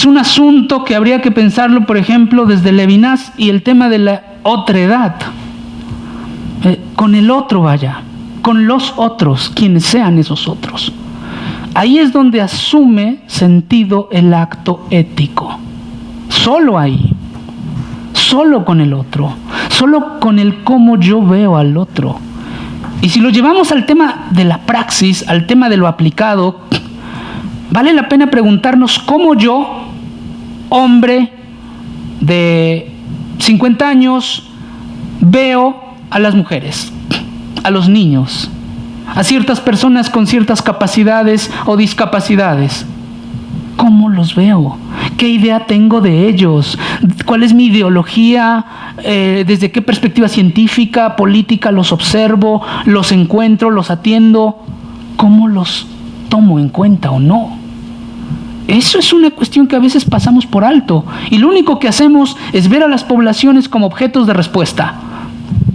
Es un asunto que habría que pensarlo, por ejemplo, desde Levinas y el tema de la otredad. Eh, con el otro vaya, con los otros, quienes sean esos otros. Ahí es donde asume sentido el acto ético. Solo ahí. Solo con el otro. Solo con el cómo yo veo al otro. Y si lo llevamos al tema de la praxis, al tema de lo aplicado, vale la pena preguntarnos cómo yo, hombre de 50 años, veo a las mujeres, a los niños, a ciertas personas con ciertas capacidades o discapacidades. ¿Cómo los veo? ¿Qué idea tengo de ellos? ¿Cuál es mi ideología? Eh, ¿Desde qué perspectiva científica, política los observo, los encuentro, los atiendo? ¿Cómo los tomo en cuenta o no? Eso es una cuestión que a veces pasamos por alto y lo único que hacemos es ver a las poblaciones como objetos de respuesta.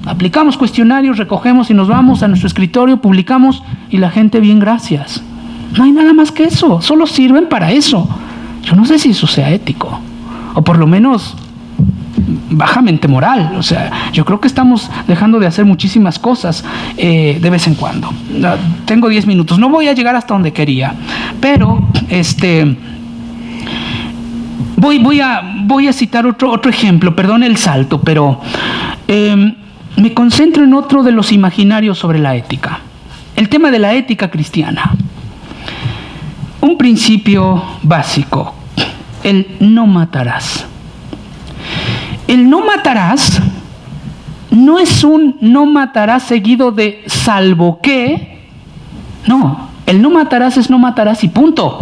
Aplicamos cuestionarios, recogemos y nos vamos a nuestro escritorio, publicamos y la gente bien gracias. No hay nada más que eso, solo sirven para eso. Yo no sé si eso sea ético, o por lo menos bajamente moral. O sea, yo creo que estamos dejando de hacer muchísimas cosas eh, de vez en cuando. Tengo 10 minutos, no voy a llegar hasta donde quería, pero este... Voy, voy, a, voy a citar otro, otro ejemplo, perdón el salto, pero em, me concentro en otro de los imaginarios sobre la ética, el tema de la ética cristiana. Un principio básico, el no matarás. El no matarás no es un no matarás seguido de salvo que. No, el no matarás es no matarás y punto.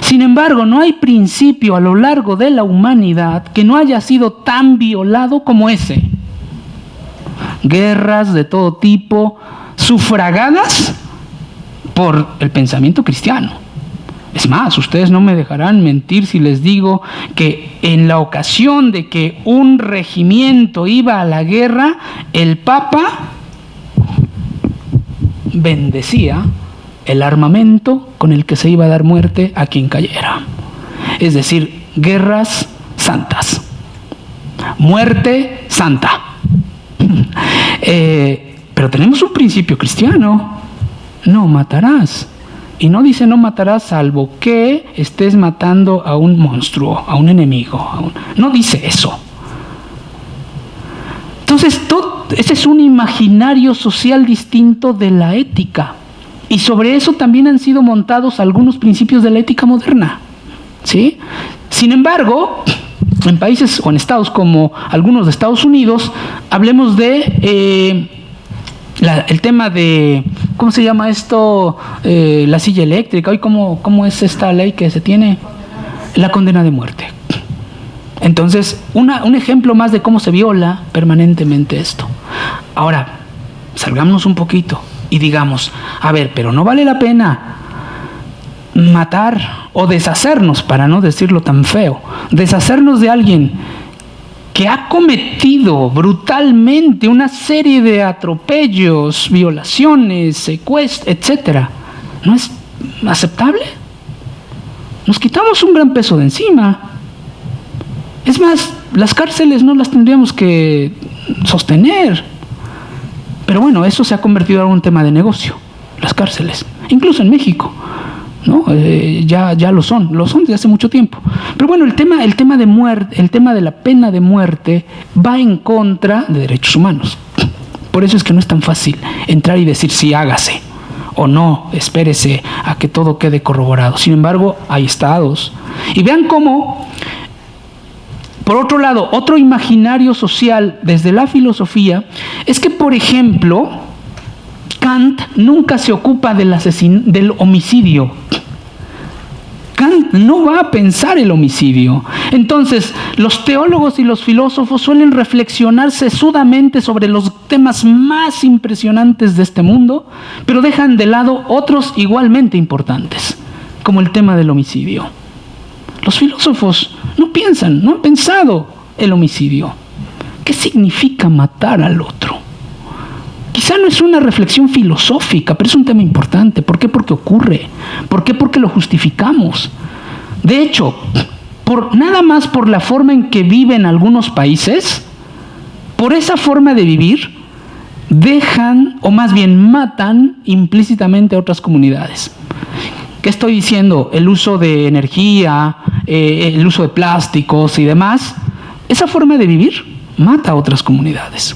Sin embargo, no hay principio a lo largo de la humanidad que no haya sido tan violado como ese. Guerras de todo tipo, sufragadas por el pensamiento cristiano. Es más, ustedes no me dejarán mentir si les digo que en la ocasión de que un regimiento iba a la guerra, el Papa bendecía el armamento con el que se iba a dar muerte a quien cayera. Es decir, guerras santas. Muerte santa. [laughs] Eh, pero tenemos un principio cristiano. No matarás. Y no dice no matarás salvo que estés matando a un monstruo, a un enemigo. No dice eso. Entonces, ese es un imaginario social distinto de la ética. Y sobre eso también han sido montados algunos principios de la ética moderna. ¿sí? Sin embargo, en países o en estados como algunos de Estados Unidos, hablemos de eh, el tema de, ¿cómo se llama esto? Eh, la silla eléctrica. Hoy, ¿cómo, ¿cómo es esta ley que se tiene? La condena de muerte. Entonces, un ejemplo más de cómo se viola permanentemente esto. Ahora, salgámonos un poquito y digamos, a ver, pero no vale la pena matar o deshacernos, para no decirlo tan feo, deshacernos de alguien que ha cometido brutalmente una serie de atropellos, violaciones, secuestros, etc., ¿no es aceptable? Nos quitamos un gran peso de encima. Es más, las cárceles no las tendríamos que sostener. Pero bueno, eso se ha convertido en un tema de negocio, las cárceles, incluso en México. ¿No? Eh, ya, ya lo son, lo son desde hace mucho tiempo. Pero bueno, el tema, el tema de muerte, el tema de la pena de muerte va en contra de derechos humanos. Por eso es que no es tan fácil entrar y decir si hágase o no, espérese a que todo quede corroborado. Sin embargo, hay estados. Y vean cómo, por otro lado, otro imaginario social desde la filosofía es que, por ejemplo, Kant nunca se ocupa del, del homicidio. Kant no va a pensar el homicidio. Entonces, los teólogos y los filósofos suelen reflexionar sesudamente sobre los temas más impresionantes de este mundo, pero dejan de lado otros igualmente importantes, como el tema del homicidio. Los filósofos no piensan, no han pensado el homicidio. ¿Qué significa matar al otro? Quizá no es una reflexión filosófica, pero es un tema importante. ¿Por qué? Porque ocurre. ¿Por qué? Porque lo justificamos. De hecho, por, nada más por la forma en que viven algunos países, por esa forma de vivir, dejan o más bien matan implícitamente a otras comunidades. ¿Qué estoy diciendo? El uso de energía, eh, el uso de plásticos y demás. Esa forma de vivir mata a otras comunidades.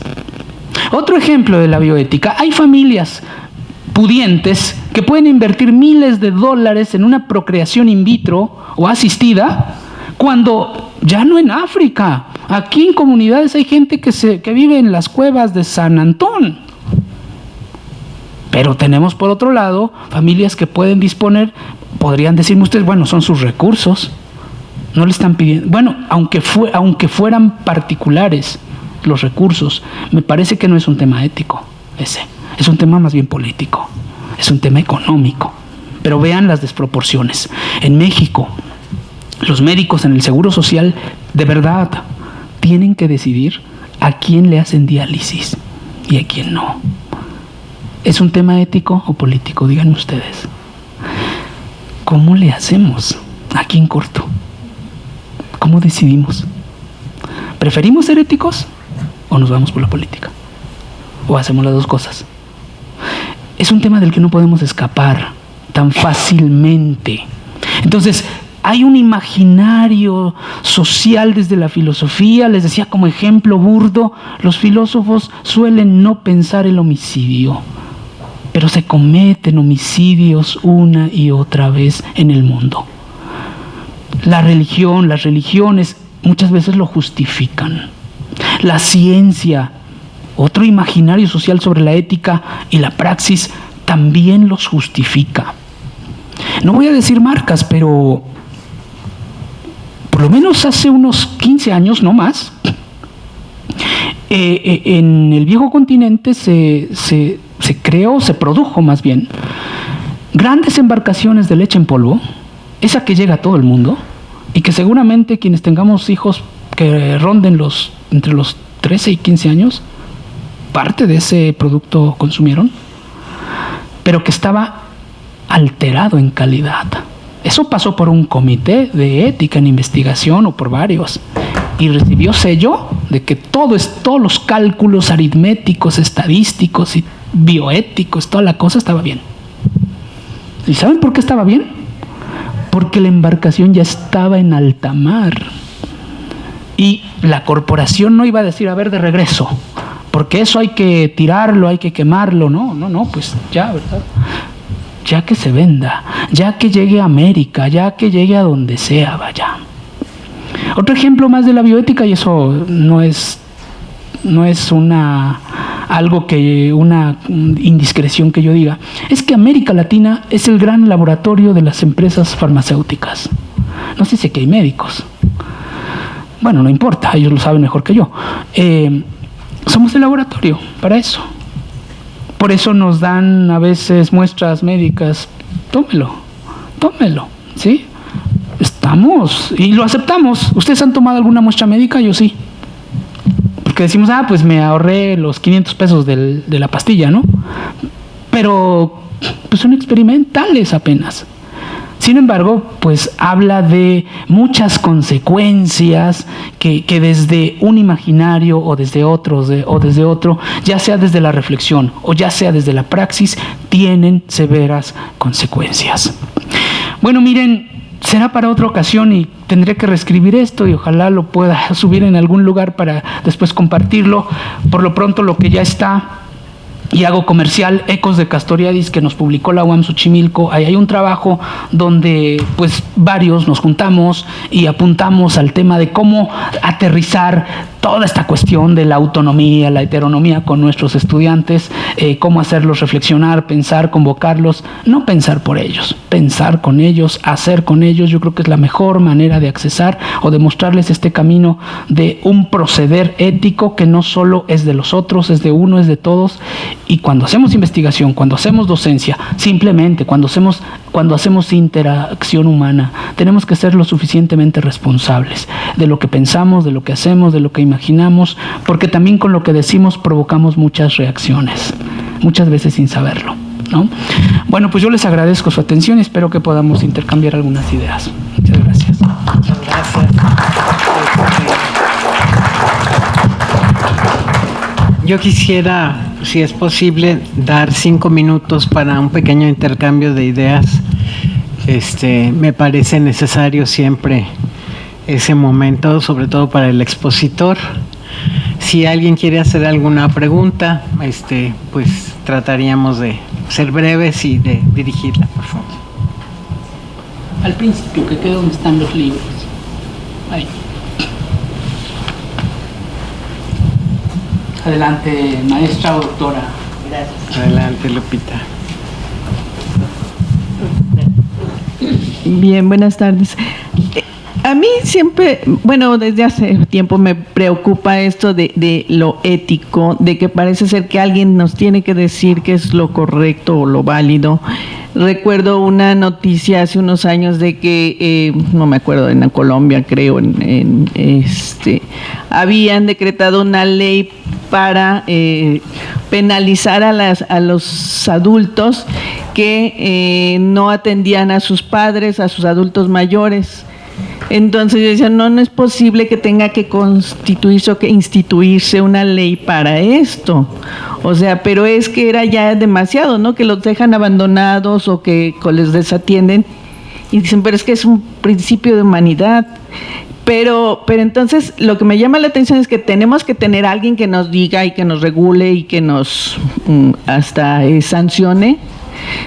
Otro ejemplo de la bioética, hay familias pudientes que pueden invertir miles de dólares en una procreación in vitro o asistida, cuando ya no en África, aquí en comunidades hay gente que, se, que vive en las cuevas de San Antón. Pero tenemos por otro lado familias que pueden disponer, podrían decirme ustedes, bueno, son sus recursos, No le están pidiendo, bueno, aunque, fue, aunque fueran particulares los recursos, me parece que no es un tema ético ese, es un tema más bien político, es un tema económico. Pero vean las desproporciones. En México, los médicos en el Seguro Social de verdad tienen que decidir a quién le hacen diálisis y a quién no. ¿Es un tema ético o político? Díganme ustedes. ¿Cómo le hacemos? Aquí en corto. ¿Cómo decidimos? ¿Preferimos ser éticos o nos vamos por la política? ¿O hacemos las dos cosas? Es un tema del que no podemos escapar tan fácilmente. Entonces, hay un imaginario social desde la filosofía, les decía como ejemplo burdo, los filósofos suelen no pensar el homicidio, pero se cometen homicidios una y otra vez en el mundo. La religión, las religiones muchas veces lo justifican. La ciencia, otro imaginario social sobre la ética y la praxis, también los justifica. No voy a decir marcas, pero por lo menos hace unos 15 años, no más, eh, eh, en el viejo continente se, se, se creó, se produjo más bien, grandes embarcaciones de leche en polvo, esa que llega a todo el mundo, y que seguramente quienes tengamos hijos que ronden los entre los 13 y 15 años, parte de ese producto consumieron, pero que estaba alterado en calidad. Eso pasó por un comité de ética en investigación o por varios y recibió sello de que todo es, todos los cálculos aritméticos, estadísticos y bioéticos, toda la cosa estaba bien. ¿Y saben por qué estaba bien? Porque la embarcación ya estaba en alta mar. Y la corporación no iba a decir, a ver, de regreso, porque eso hay que tirarlo, hay que quemarlo. No, no, no, pues ya, ¿verdad? Ya que se venda, ya que llegue a América, ya que llegue a donde sea, vaya. Otro ejemplo más de la bioética, y eso no es, no es una algo que una indiscreción que yo diga, es que América Latina es el gran laboratorio de las empresas farmacéuticas. No sé si hay médicos. Bueno, no importa, ellos lo saben mejor que yo. Eh, somos el laboratorio para eso. Por eso nos dan a veces muestras médicas. Tómelo, tómelo, ¿sí? Estamos y lo aceptamos. ¿Ustedes han tomado alguna muestra médica? Yo sí. Porque decimos, ah, pues me ahorré los 500 pesos del, de la pastilla, ¿no? Pero pues son experimentales apenas. Sin embargo, pues habla de muchas consecuencias que, desde un imaginario o desde otro, o desde otro, ya sea desde la reflexión o ya sea desde la praxis, tienen severas consecuencias. Bueno, miren, será para otra ocasión y tendré que reescribir esto y ojalá lo pueda [laughs] subir en algún lugar para después compartirlo. Por lo pronto lo que ya está y hago comercial Ecos de Castoriadis que nos publicó la UAM Xochimilco. Ahí hay un trabajo donde pues varios nos juntamos y apuntamos al tema de cómo aterrizar toda esta cuestión de la autonomía, la heteronomía con nuestros estudiantes, eh, cómo hacerlos reflexionar, pensar, convocarlos, no pensar por ellos, pensar con ellos, hacer con ellos, yo creo que es la mejor manera de accesar o de mostrarles este camino de un proceder ético que no solo es de los otros, es de uno, es de todos, y cuando hacemos investigación, cuando hacemos docencia, simplemente cuando hacemos, cuando hacemos interacción humana, tenemos que ser lo suficientemente responsables de lo que pensamos, de lo que hacemos, de lo que imaginamos, porque también con lo que decimos provocamos muchas reacciones, muchas veces sin saberlo. ¿no? Bueno, pues yo les agradezco su atención y espero que podamos intercambiar algunas ideas. Muchas gracias. Muchas gracias. Yo quisiera, si es posible, dar cinco minutos para un pequeño intercambio de ideas. Este, me parece necesario siempre ese momento, sobre todo para el expositor. Si alguien quiere hacer alguna pregunta, este, pues trataríamos de ser breves y de dirigirla, por favor. Al principio, que quede donde están los libros. Ahí. Adelante, maestra o doctora. Gracias. Adelante, Lupita. Bien, buenas tardes A mí siempre, bueno, desde hace tiempo me preocupa esto de, de, lo ético, de que parece ser que alguien nos tiene que decir qué es lo correcto o lo válido. Recuerdo una noticia hace unos años de que, eh, no me acuerdo, en Colombia creo, en, este, habían decretado una ley para eh, penalizar a, las, a los adultos que eh, no atendían a sus padres, a sus adultos mayores. Entonces yo decía, no, no es posible que tenga que constituirse o que instituirse una ley para esto. O sea, pero es que era ya demasiado, ¿no? Que los dejan abandonados o que les desatienden. Y dicen, pero es que es un principio de humanidad. Pero, pero entonces lo que me llama la atención es que tenemos que tener alguien que nos diga y que nos regule y que nos mm, hasta eh, sancione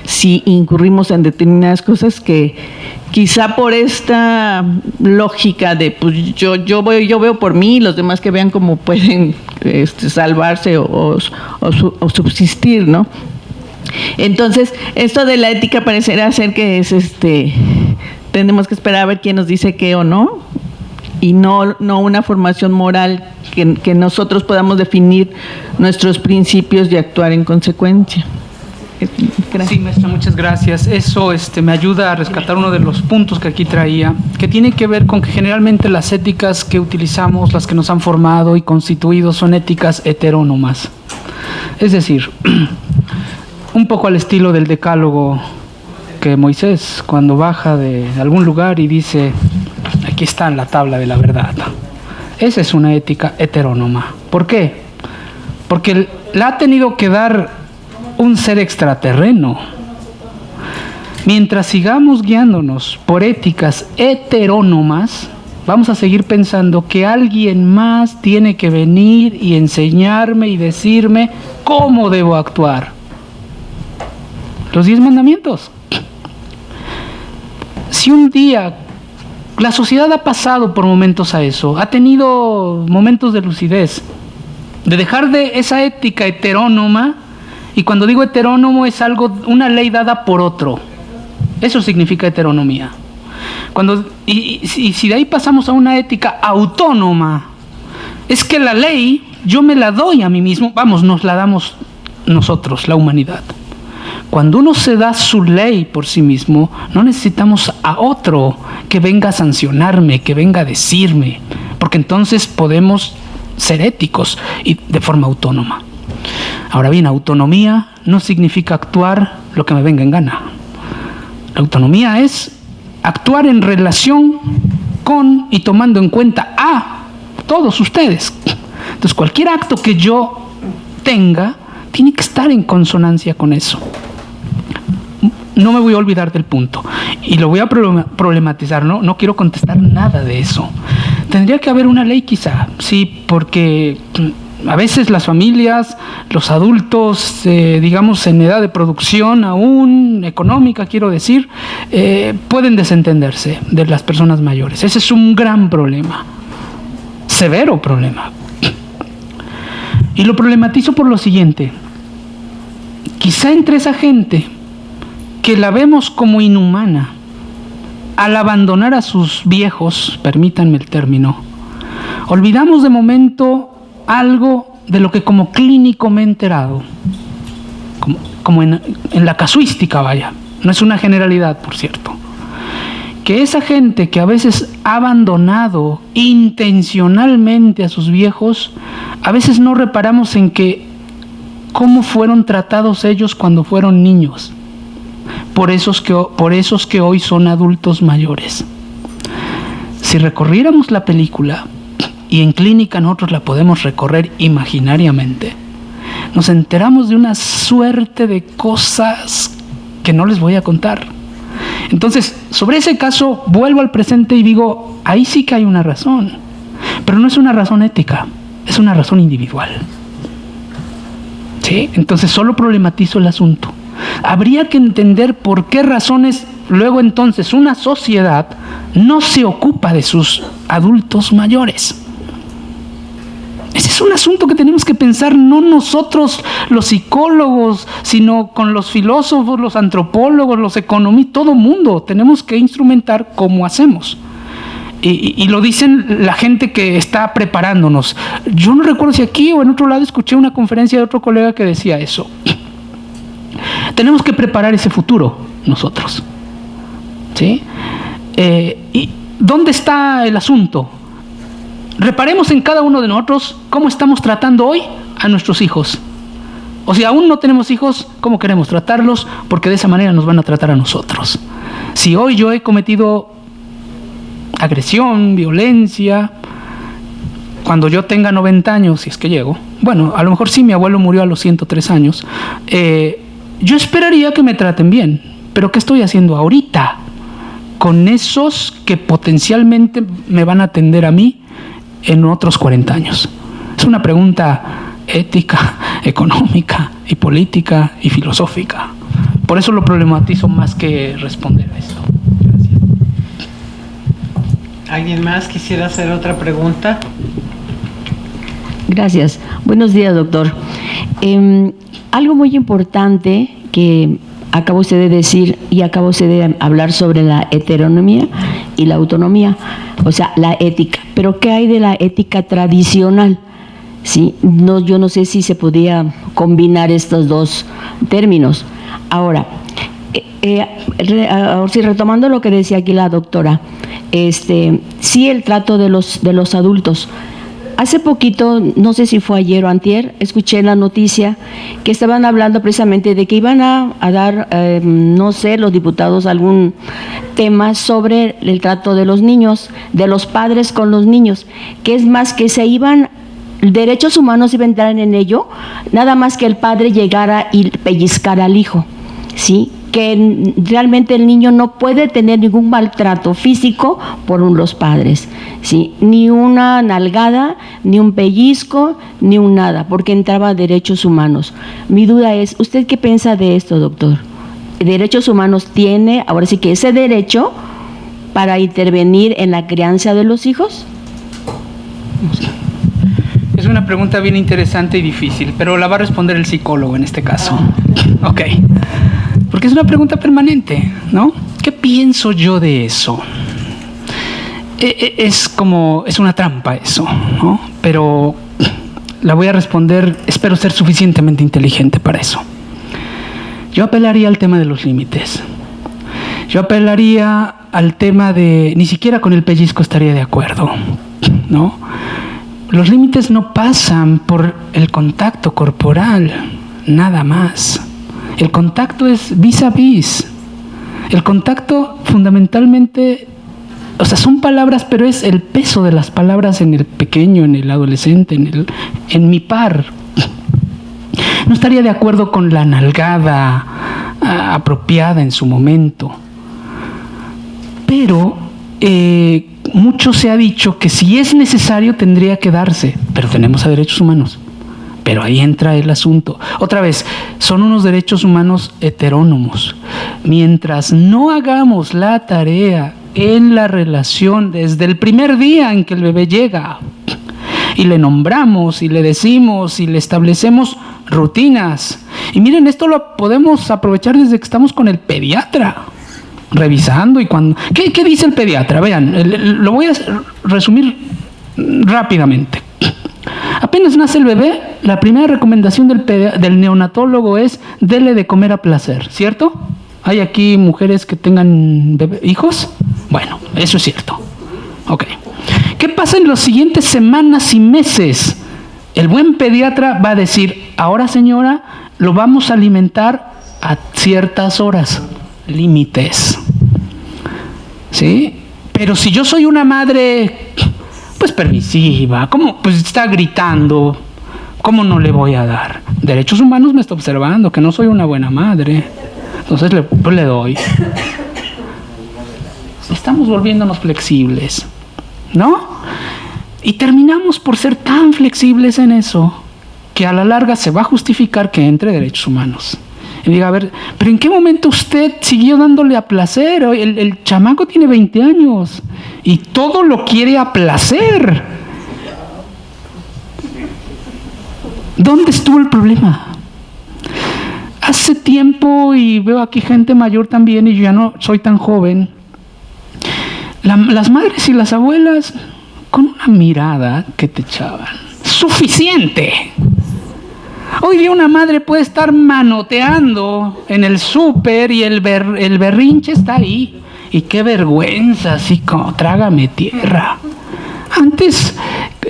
si incurrimos en determinadas cosas que quizá por esta lógica de pues yo yo voy yo veo por mí los demás que vean cómo pueden este, salvarse o, subsistir no entonces esto de la ética parecerá ser que es este tenemos que esperar a ver quién nos dice qué o no y no, no una formación moral que nosotros podamos definir nuestros principios y actuar en consecuencia. Sí, maestra, muchas gracias. Eso este, me ayuda a rescatar uno de los puntos que aquí traía, que tiene que ver con que generalmente las éticas que utilizamos, las que nos han formado y constituido, son éticas heterónomas. Es decir, [clears throat] un poco al estilo del decálogo que Moisés, cuando baja de algún lugar y dice, aquí está en la tabla de la verdad. Esa es una ética heterónoma. ¿Por qué? Porque la ha tenido que dar un ser extraterreno. Mientras sigamos guiándonos por éticas heterónomas, vamos a seguir pensando que alguien más tiene que venir y enseñarme y decirme cómo debo actuar. Los diez mandamientos. Si un día la sociedad ha pasado por momentos a eso, ha tenido momentos de lucidez, de dejar de esa ética heterónoma y cuando digo heterónomo es algo, una ley dada por otro. Eso significa heteronomía. Cuando, y, si de ahí pasamos a una ética autónoma, es que la ley yo me la doy a mí mismo, vamos, nos la damos nosotros, la humanidad. Cuando uno se da su ley por sí mismo, no necesitamos a otro que venga a sancionarme, que venga a decirme, porque entonces podemos ser éticos y de forma autónoma. Ahora bien, autonomía no significa actuar lo que me venga en gana. La autonomía es actuar en relación con y tomando en cuenta a todos ustedes. Entonces, cualquier acto que yo tenga tiene que estar en consonancia con eso. No me voy a olvidar del punto y lo voy a problematizar, ¿no? No quiero contestar nada de eso. Tendría que haber una ley quizá, sí, porque a veces las familias, los adultos, eh, digamos en edad de producción aún económica, quiero decir, eh, pueden desentenderse de las personas mayores. Ese es un gran problema, severo problema. Y lo problematizo por lo siguiente. Quizá entre esa gente que la vemos como inhumana, al abandonar a sus viejos, permítanme el término, olvidamos de momento algo de lo que como clínico me he enterado, como, en, en la casuística, vaya, no es una generalidad, por cierto, que esa gente que a veces ha abandonado intencionalmente a sus viejos, a veces no reparamos en que cómo fueron tratados ellos cuando fueron niños, por esos que, por esos que hoy son adultos mayores. Si recorriéramos la película, y en clínica nosotros la podemos recorrer imaginariamente, nos enteramos de una suerte de cosas que no les voy a contar. Entonces, sobre ese caso, vuelvo al presente y digo, ahí sí que hay una razón, pero no es una razón ética, es una razón individual. ¿Sí? Entonces, solo problematizo el asunto. Habría que entender por qué razones luego entonces una sociedad no se ocupa de sus adultos mayores. Ese es un asunto que tenemos que pensar no nosotros los psicólogos, sino con los filósofos, los antropólogos, los economistas, todo mundo. Tenemos que instrumentar cómo hacemos. Y, lo dicen la gente que está preparándonos. Yo no recuerdo si aquí o en otro lado escuché una conferencia de otro colega que decía eso. [clears throat] Tenemos que preparar ese futuro nosotros. ¿Sí? Eh, ¿Y dónde está el asunto? Reparemos en cada uno de nosotros cómo estamos tratando hoy a nuestros hijos. O si aún no tenemos hijos, ¿cómo queremos tratarlos? Porque de esa manera nos van a tratar a nosotros. Si hoy yo he cometido agresión, violencia, cuando yo tenga 90 años, si es que llego, bueno, a lo mejor sí, mi abuelo murió a los 103 años, eh, yo esperaría que me traten bien, pero ¿qué estoy haciendo ahorita con esos que potencialmente me van a atender a mí en otros 40 años? Es una pregunta ética, [laughs] económica y política y filosófica. Por eso lo problematizo más que responder a esto. ¿Alguien más quisiera hacer otra pregunta? Gracias. Buenos días, doctor. Em, algo muy importante que acabo usted de decir y acabo usted de hablar sobre la heteronomía y la autonomía, o sea, la ética. Pero ¿qué hay de la ética tradicional? Sí, no, yo no sé si se podía combinar estos dos términos. Ahora, eh, eh, si retomando lo que decía aquí la doctora, este, sí el trato de los, de los adultos. Hace poquito, no sé si fue ayer o antier, escuché la noticia que estaban hablando precisamente de que iban a, dar, em, no sé, los diputados algún tema sobre el trato de los niños, de los padres con los niños, que es más que se iban derechos humanos iban a entrar en ello, nada más que el padre llegara y pellizcara al hijo, ¿sí? Que realmente el niño no puede tener ningún maltrato físico por los padres, ¿sí? ni una nalgada, ni un pellizco, ni un nada, porque entraba derechos humanos. Mi duda es, ¿usted qué piensa de esto, doctor? ¿Derechos humanos tiene, ahora sí que ese derecho para intervenir en la crianza de los hijos? Es una pregunta bien interesante y difícil, pero la va a responder el psicólogo en este caso. Ok. Porque es una pregunta permanente, ¿no? ¿Qué pienso yo de eso? E, e, es como, es una trampa eso, ¿no? Pero la voy a responder, espero ser suficientemente inteligente para eso. Yo apelaría al tema de los límites. Yo apelaría al tema de, ni siquiera con el pellizco estaría de acuerdo, ¿no? Los límites no pasan por el contacto corporal, nada más. El contacto es vis a vis. El contacto fundamentalmente, o sea, son palabras, pero es el peso de las palabras en el pequeño, en el adolescente, en, el, en mi par. No estaría de acuerdo con la nalgada ah, apropiada en su momento. Pero eh, mucho se ha dicho que si es necesario tendría que darse, pero tenemos a derechos humanos. Pero ahí entra el asunto. Otra vez, son unos derechos humanos heterónomos. Mientras no hagamos la tarea en la relación desde el primer día en que el bebé llega y le nombramos y le decimos y le establecemos rutinas. Y miren, esto lo podemos aprovechar desde que estamos con el pediatra, revisando y cuando... ¿Qué, qué dice el pediatra? Vean, lo voy a resumir rápidamente. Apenas nace el bebé, la primera recomendación del, neonatólogo es dele de comer a placer, ¿cierto? ¿Hay aquí mujeres que tengan hijos? Bueno, eso es cierto. Ok. ¿Qué pasa en las siguientes semanas y meses? El buen pediatra va a decir, ahora señora, lo vamos a alimentar a ciertas horas, límites. ¿Sí? Pero si yo soy una madre pues permisiva, ¿cómo? Pues está gritando, ¿cómo no le voy a dar? Derechos humanos me está observando, que no soy una buena madre, entonces le, pues le doy. Estamos volviéndonos flexibles, ¿no? Y terminamos por ser tan flexibles en eso que a la larga se va a justificar que entre derechos humanos. Y diga, a ver, pero ¿en qué momento usted siguió dándole a placer? El, chamaco tiene 20 años y todo lo quiere a placer. ¿Dónde estuvo el problema? Hace tiempo, y veo aquí gente mayor también, y yo ya no soy tan joven, las madres y las abuelas con una mirada que te echaban. Suficiente. Hoy día una madre puede estar manoteando en el súper y el, el berrinche está ahí. Y qué vergüenza, así como trágame tierra. Antes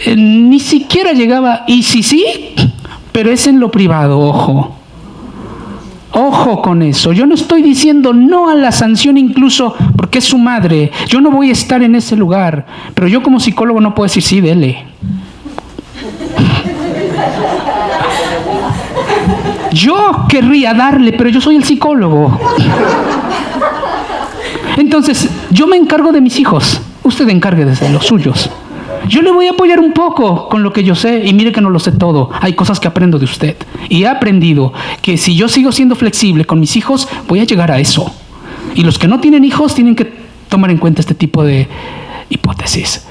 eh, ni siquiera llegaba, y sí, sí, pero es en lo privado, ojo. Ojo con eso. Yo no estoy diciendo no a la sanción incluso porque es su madre. Yo no voy a estar en ese lugar. Pero yo como psicólogo no puedo decir sí, dele. Yo querría darle, pero yo soy el psicólogo. Entonces, yo me encargo de mis hijos. Usted encargue de los suyos. Yo le voy a apoyar un poco con lo que yo sé y mire que no lo sé todo. Hay cosas que aprendo de usted. Y he aprendido que si yo sigo siendo flexible con mis hijos, voy a llegar a eso. Y los que no tienen hijos tienen que tomar en cuenta este tipo de hipótesis.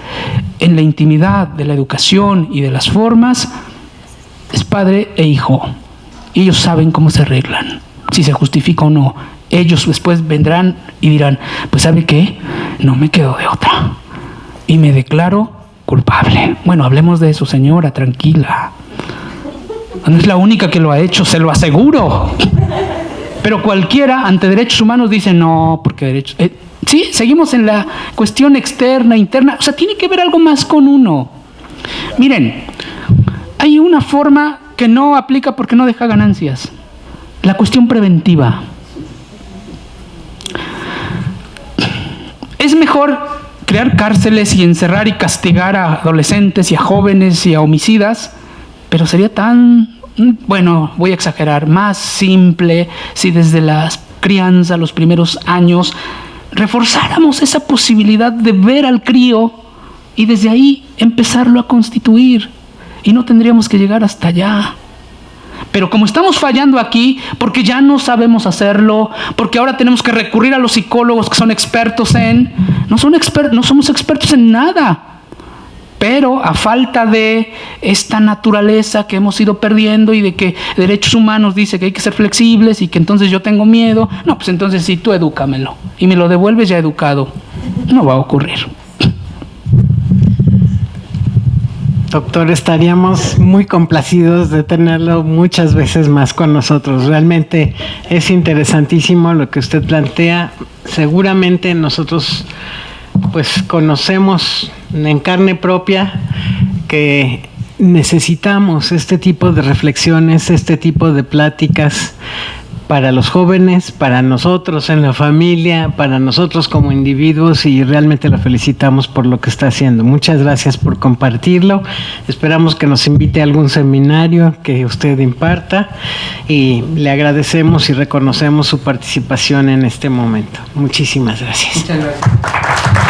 En la intimidad de la educación y de las formas, es padre e hijo. Ellos saben cómo se arreglan, si se justifica o no. Ellos después vendrán y dirán, pues ¿sabe qué? No me quedo de otra. Y me declaro culpable. Bueno, hablemos de eso, señora, tranquila. No es la única que lo ha hecho, se lo aseguro. Pero cualquiera ante derechos humanos dice no, porque derechos... Eh, sí, seguimos en la cuestión externa, interna. O sea, tiene que ver algo más con uno. Miren, hay una forma que no aplica porque no deja ganancias. La cuestión preventiva. Es mejor crear cárceles y encerrar y castigar a adolescentes y a jóvenes y a homicidas, pero sería tan, bueno, voy a exagerar, más simple si desde la crianza, los primeros años, reforzáramos esa posibilidad de ver al crío y desde ahí empezarlo a constituir y no tendríamos que llegar hasta allá. Pero como estamos fallando aquí, porque ya no sabemos hacerlo, porque ahora tenemos que recurrir a los psicólogos que son expertos en, no, son no somos expertos en nada. Pero a falta de esta naturaleza que hemos ido perdiendo y de que derechos humanos dice que hay que ser flexibles y que entonces yo tengo miedo, no, pues entonces sí, tú edúcamelo y me lo devuelves ya educado. No va a ocurrir. Doctor, estaríamos muy complacidos de tenerlo muchas veces más con nosotros. Realmente es interesantísimo lo que usted plantea. Seguramente nosotros pues conocemos en carne propia que necesitamos este tipo de reflexiones, este tipo de pláticas para los jóvenes, para nosotros en la familia, para nosotros como individuos y realmente lo felicitamos por lo que está haciendo. Muchas gracias por compartirlo. Esperamos que nos invite a algún seminario que usted imparta y le agradecemos y reconocemos su participación en este momento. Muchísimas gracias. Muchas gracias.